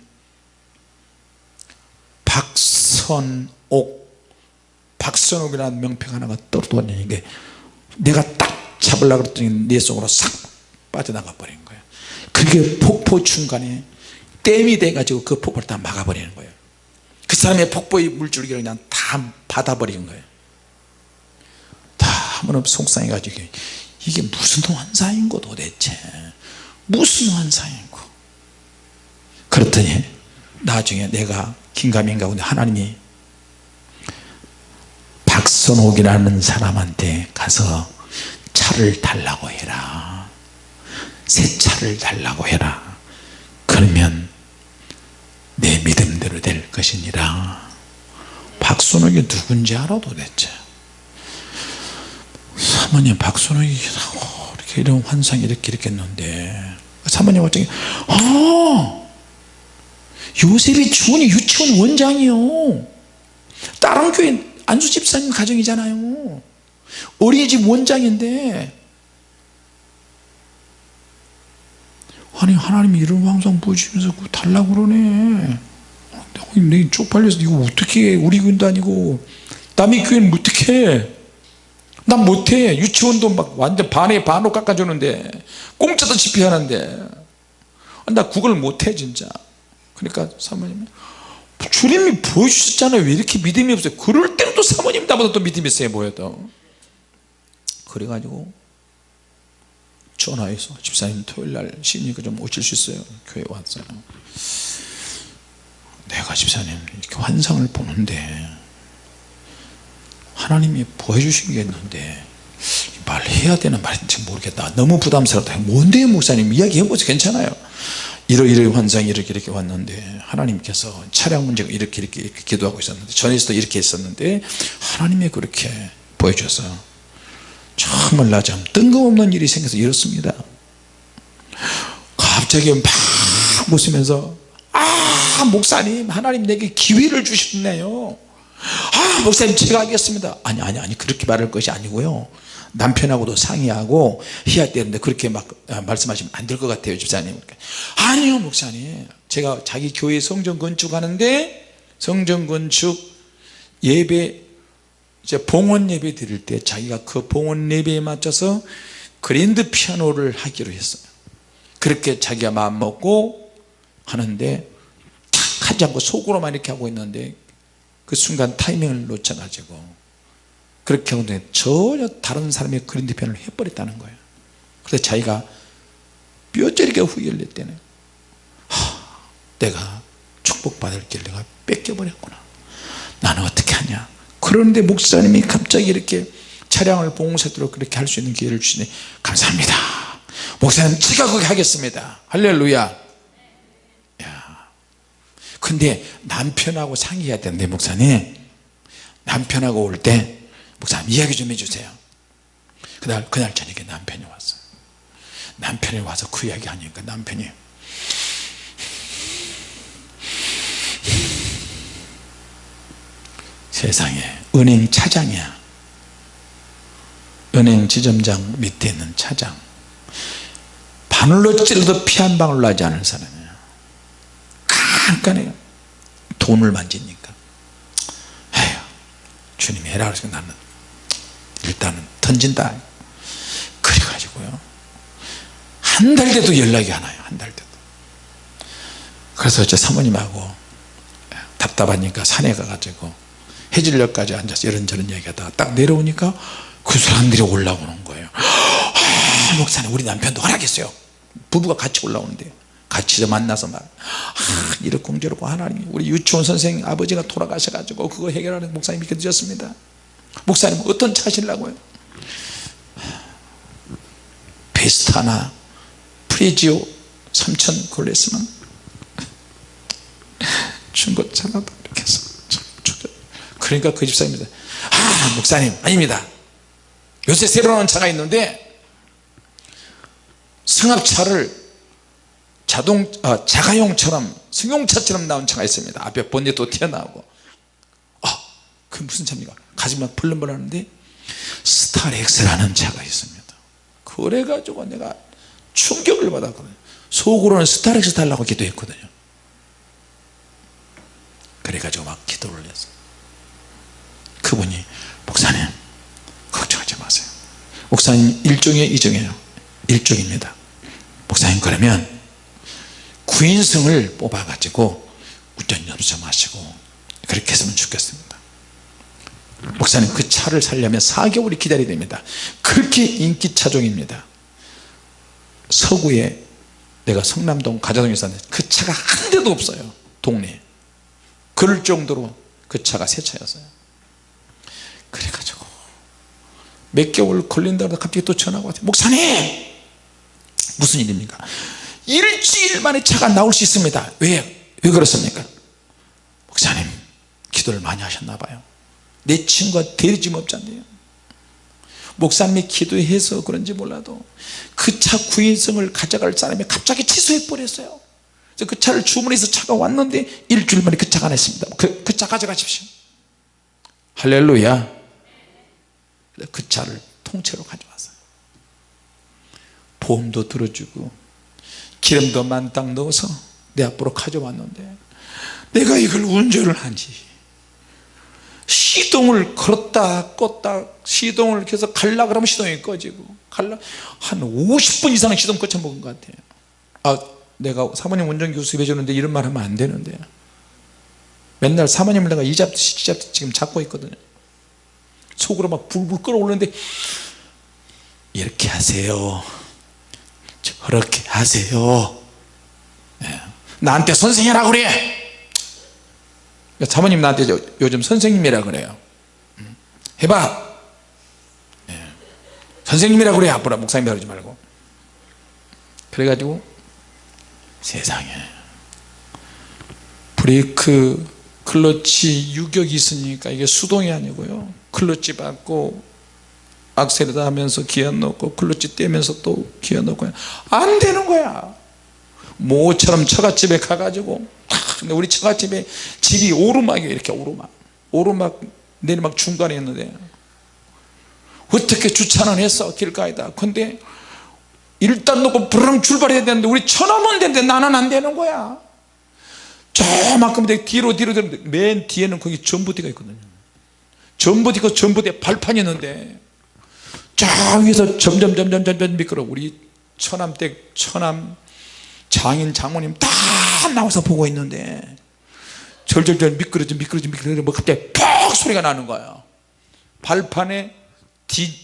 박 선옥 박선옥이라는 명패가 하나가 떨어졌는 게 내가 딱 잡으려고 그랬더니 내 속으로 싹 빠져나가 버린 거예요 그게 폭포 중간에 댐이 돼 가지고 그 폭포를 다 막아버리는 거예요. 그 사람의 폭포의 물줄기를 그냥 다 받아버리는 거예요. 다 한번 속상해 가지고 이게 무슨 환상인고 도대체? 무슨 환상인고 그랬더니 나중에 내가 긴가민가 근데 하나님이 박선옥이라는 사람한테 가서 차를 달라고 해라. 새 차를 달라고 해라. 그러면 내 믿음대로 될 것이니라. 박선옥이 누군지 알아 도대체 사모님 박선옥이 이렇게 이런 환상이 이렇게 이렇게 했는데. 사모님 갑자기 아 요셉이 주원이 유치원 원장이요. 다른 교회 안수 집사님 가정이잖아요. 어린이집 원장인데 아니 하나님이 이런 환상 보여주면서 달라고 그러네. 내 쪽팔려서 이거 어떻게 해? 우리 교회도 아니고 남의 교회는 어떻게 해 난 못해. 유치원도 막 완전 반에 반으로 깎아주는데 공짜도 집회하는데. 나 그걸 못해 진짜. 그러니까 사모님 주님이 보여주셨잖아요. 왜 이렇게 믿음이 없어요? 그럴 때는 또 사모님 나보다 또 믿음이 있어요 보여도 그래가지고 전화해서 집사님 토요일날 쉬니까 좀 오실 수 있어요? 교회 왔어요 내가 집사님 이렇게 환상을 보는데 하나님이 보여주시겠는데 말해야 되는 말인지 모르겠다. 너무 부담스럽다. 뭔데요 목사님? 이야기해보세요. 괜찮아요 이러이러 환상이 이렇게 이렇게 왔는데 하나님께서 차량 문제가 이렇게 이렇게, 이렇게 기도하고 있었는데 전에서도 이렇게 했었는데 하나님이 그렇게 보여줘서 정말 나좀 뜬금없는 일이 생겨서 이렇습니다. 갑자기 막 웃으면서 아 목사님 하나님 내게 기회를 주셨네요. 아 목사님 제가 하겠습니다. 아니 아니 아니 그렇게 말할 것이 아니고요 남편하고도 상의하고 해야 되는데 그렇게 막 아, 말씀하시면 안 될 것 같아요 집사님. 아니요 목사님. 제가 자기 교회 성전 건축하는데 성전 건축 예배 이제 봉헌 예배 드릴 때 자기가 그 봉헌 예배에 맞춰서 그랜드 피아노를 하기로 했어요. 그렇게 자기가 마음 먹고 하는데 탁 하지 않고 속으로만 이렇게 하고 있는데 그 순간 타이밍을 놓쳐가지고 그렇게 있는데 전혀 다른 사람의 그랜드 피아노를 해버렸다는 거예요. 그래서 자기가 뼈저리게 후회를 하, 내가 축복받을 길 내가 뺏겨버렸구나. 나는 어떻게 하냐? 그런데 목사님이 갑자기 이렇게 차량을 봉사도록 그렇게 할 수 있는 기회를 주시니 감사합니다. 목사님 제가 그렇게 하겠습니다. 할렐루야. 야. 근데 남편하고 상의해야 되는데 목사님. 남편하고 올 때 목사님 이야기 좀 해주세요. 그날 그날 저녁에 남편이 왔어요. 남편이 와서 그 이야기 하니까 남편이 세상에 은행 차장이야. 은행 지점장 밑에 있는 차장. 바늘로 찔러도 피 한 방울 나지 않은 사람이에요 깐깐해요 돈을 만지니까. 에휴 주님이 해라 그래서 나는 일단은 던진다. 그래가지고요. 한 달 돼도 연락이 안 와요 한 달 돼도. 그래서 제 사모님하고 답답하니까 산에 가가지고 해질녘까지 앉아서 이런저런 얘기하다가 딱 내려오니까 그 사람들이 올라오는 거예요. 아, 목사님 우리 남편도 허락했어요. 부부가 같이 올라오는데. 같이 만나서 막 아, 이렇고 저렇고 하나님 우리 유치원 선생님 아버지가 돌아가셔가지고 그거 해결하는 목사님이 믿어졌습니다 목사님 어떤 차 하시려고요? 베스타나 프레지오 3천 그걸 했으면 중고차라도 이렇게 해서 그러니까 그 집사님이 아 목사님 아닙니다. 요새 새로 나온 차가 있는데 승합차를 자동 아, 자가용처럼 승용차처럼 나온 차가 있습니다. 앞에 본넷도 튀어나오고. 아 그 무슨 차입니까 가지만 벌렁벌 하는데 스타렉스라는 차가 있습니다. 그래가지고 내가 충격을 받았거든요. 속으로는 스타렉스 달라고 기도했거든요. 그래가지고 막 기도를 했어요. 그분이 목사님 걱정하지 마세요. 목사님 일종의 이종이에요. 일종입니다. 목사님 그러면 구인승을 뽑아 가지고 운전 연수하시고 그렇게 했으면 좋겠습니다 목사님 그 차를 살려면 4개월이 기다려야 됩니다. 그렇게 인기 차종입니다. 서구에 내가 성남동 가자동에 사는데 그 차가 한 대도 없어요 동네에. 그럴 정도로 그 차가 새 차였어요. 그래가지고 몇 개월 걸린다고 갑자기 또 전화가 왔어요. 목사님! 무슨 일입니까? 일주일 만에 차가 나올 수 있습니다. 왜? 왜 그렇습니까? 목사님 기도를 많이 하셨나 봐요 내 친구가 대리점 업자인데요. 목사님이 기도해서 그런지 몰라도 그 차 구인성을 가져갈 사람이 갑자기 취소해 버렸어요. 그래서 그 차를 주문해서 차가 왔는데 일주일 만에 그 차가 안 했습니다. 그, 그 차 가져가십시오. 할렐루야. 그 차를 통째로 가져왔어요. 보험도 들어주고 기름도 만땅 넣어서 내 앞으로 가져왔는데 내가 이걸 운전을 하지 시동을 걸었다 껐다 시동을 계속 갈라 그러면 시동이 꺼지고 갈라. 한 50분 이상 시동 꺼쳐 먹은 것 같아요. 아 내가 사모님 운전교수 해주는데 이런 말 하면 안 되는데. 맨날 사모님을 내가 이 잡듯이 지 잡듯이 지금 잡고 있거든요. 속으로 막 불불 끓어오르는데 이렇게 하세요. 저렇게 하세요. 네. 나한테 선생이라고 그래 사모님 나한테 요즘 선생님이라 그래요. 음. 해봐. 네. 선생님이라 그래 앞으로. 목사님이라 그러지 말고. 그래가지고 세상에 브레이크 클러치 유격이 있으니까 이게 수동이 아니고요. 클러치 받고 악셀에다 하면서 기어 넣고 클러치 떼면서 또 기어 넣고. 안 되는 거야. 모처럼 처갓집에 가가지고 아, 근데 우리 처갓집에 집이 오르막이에요 이렇게 오르막. 오르막 내리막 중간에 있는데. 어떻게 주차는 했어 길가에다. 근데 일단 놓고 부르릉 출발해야 되는데 우리 천하면 되는데 나는 안 되는 거야. 저만큼 뒤로 뒤로 뒤로 맨 뒤에는 거기 전부대가 있거든요. 전부대가 전부대 발판이 있는데 저 위에서 점점 점점 점점 미끄러 우리 처남댁 처남 장인 장모님 다 나와서 보고 있는데 절절절 미끄러져 미끄러져 미끄러져 뭐 그때 퍽 소리가 나는 거야. 발판에 뒤,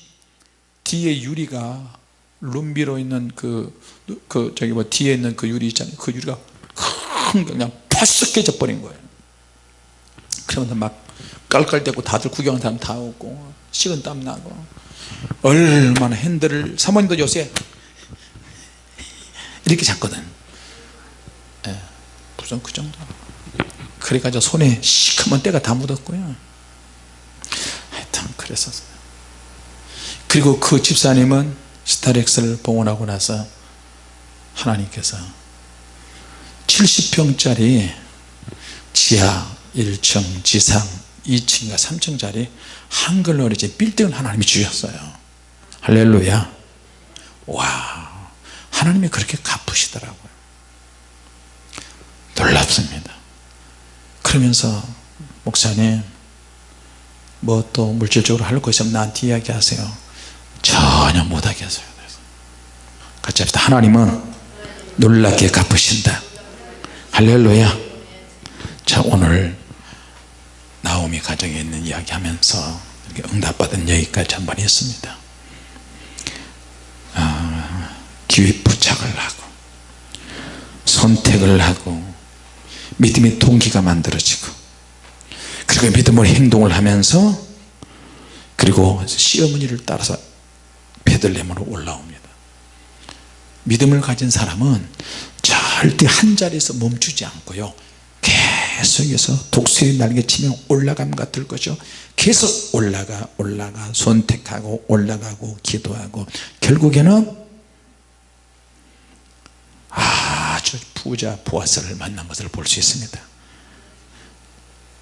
뒤에 유리가 룸비로 있는 그, 그 저기 뭐 뒤에 있는 그 유리 있잖아요. 그 유리가 큰 그냥 퍼쓱 깨져 버린 거예요. 그러면서 막 깔깔대고 다들 구경하는 사람 다 오고 식은 땀 나고 얼마나 핸들을 사모님도 요새 이렇게 잡거든. 예, 무슨 그 정도. 그래가지고 손에 시커먼 때가 다 묻었고요. 하여튼 그랬었어요 그리고 그 집사님은 스타렉스를 봉헌하고 나서 하나님께서 70평짜리 지하 1층 지상 2층과 3층짜리 한글로 이제 빌딩을 하나님이 주셨어요. 할렐루야. 와 하나님이 그렇게 갚으시더라고요 놀랍습니다. 그러면서 목사님 뭐 또 물질적으로 할거 있으면 나한테 이야기하세요. 전혀 못하게 하세요. 같이 합시다. 하나님은 놀랍게 갚으신다. 할렐루야. 자 오늘 나오미 가정에 있는 이야기 하면서 응답받은 여기까지 한번 했습니다. 아, 기회 부착을 하고 선택을 하고 믿음의 동기가 만들어지고 그리고 믿음으로 행동을 하면서 그리고 시어머니를 따라서 베들렘으로 올라옵니다. 믿음을 가진 사람은 절대 한 자리에서 멈추지 않고요. 계속해서 독수리 날개 치면 올라감 같을 거죠 계속 올라가 올라가 선택하고 올라가고 기도하고 결국에는 아주 부자 보아스를 만난 것을 볼 수 있습니다.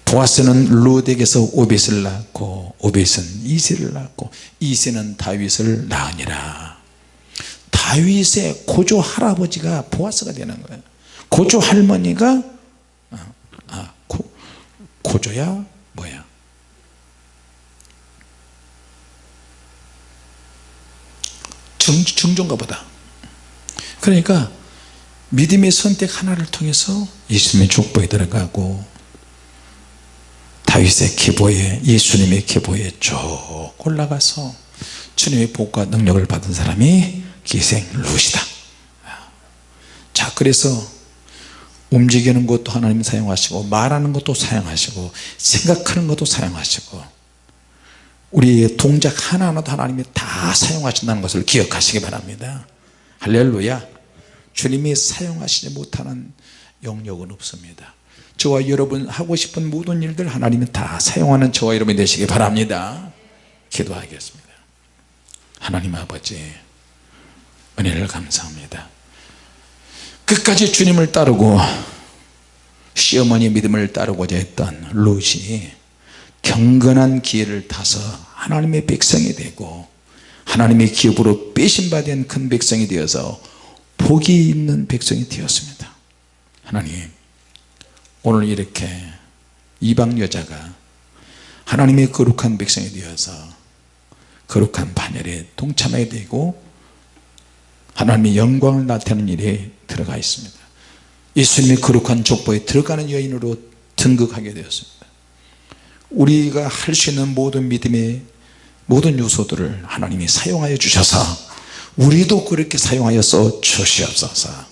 보아스는 루덱에서 오벳을 낳고 오벳은 이세를 낳고 이세는 다윗을 낳으니라. 다윗의 고조 할아버지가 보아스가 되는 거예요. 고조 할머니가 아, 아 고, 고조야? 뭐야? 정, 정종가 보다. 그러니까 믿음의 선택 하나를 통해서 예수님의 족보에 들어가고 다윗의 계보에 예수님의 계보에 쭉 올라가서 주님의 복과 능력을 받은 사람이 기생 룻이다. 자 그래서 움직이는 것도 하나님 사용하시고 말하는 것도 사용하시고 생각하는 것도 사용하시고 우리의 동작 하나하나도 하나님이 다 사용하신다는 것을 기억하시기 바랍니다. 할렐루야 주님이 사용하시지 못하는 영역은 없습니다. 저와 여러분 하고 싶은 모든 일들 하나님이 다 사용하는 저와 여러분이 되시기 바랍니다. 기도하겠습니다. 하나님 아버지 은혜를 감사합니다. 끝까지 주님을 따르고 시어머니 믿음을 따르고자 했던 룻이 경건한 기회를 타서 하나님의 백성이 되고 하나님의 기업으로 빼신받은 큰 백성이 되어서 복이 있는 백성이 되었습니다. 하나님 오늘 이렇게 이방 여자가 하나님의 거룩한 백성이 되어서 거룩한 반열에 동참하게 되고 하나님의 영광을 나타내는 일에 들어가 있습니다. 예수님의 거룩한 족보에 들어가는 여인으로 등극하게 되었습니다. 우리가 할 수 있는 모든 믿음의 모든 요소들을 하나님이 사용하여 주셔서 우리도 그렇게 사용하여 써 주시옵소서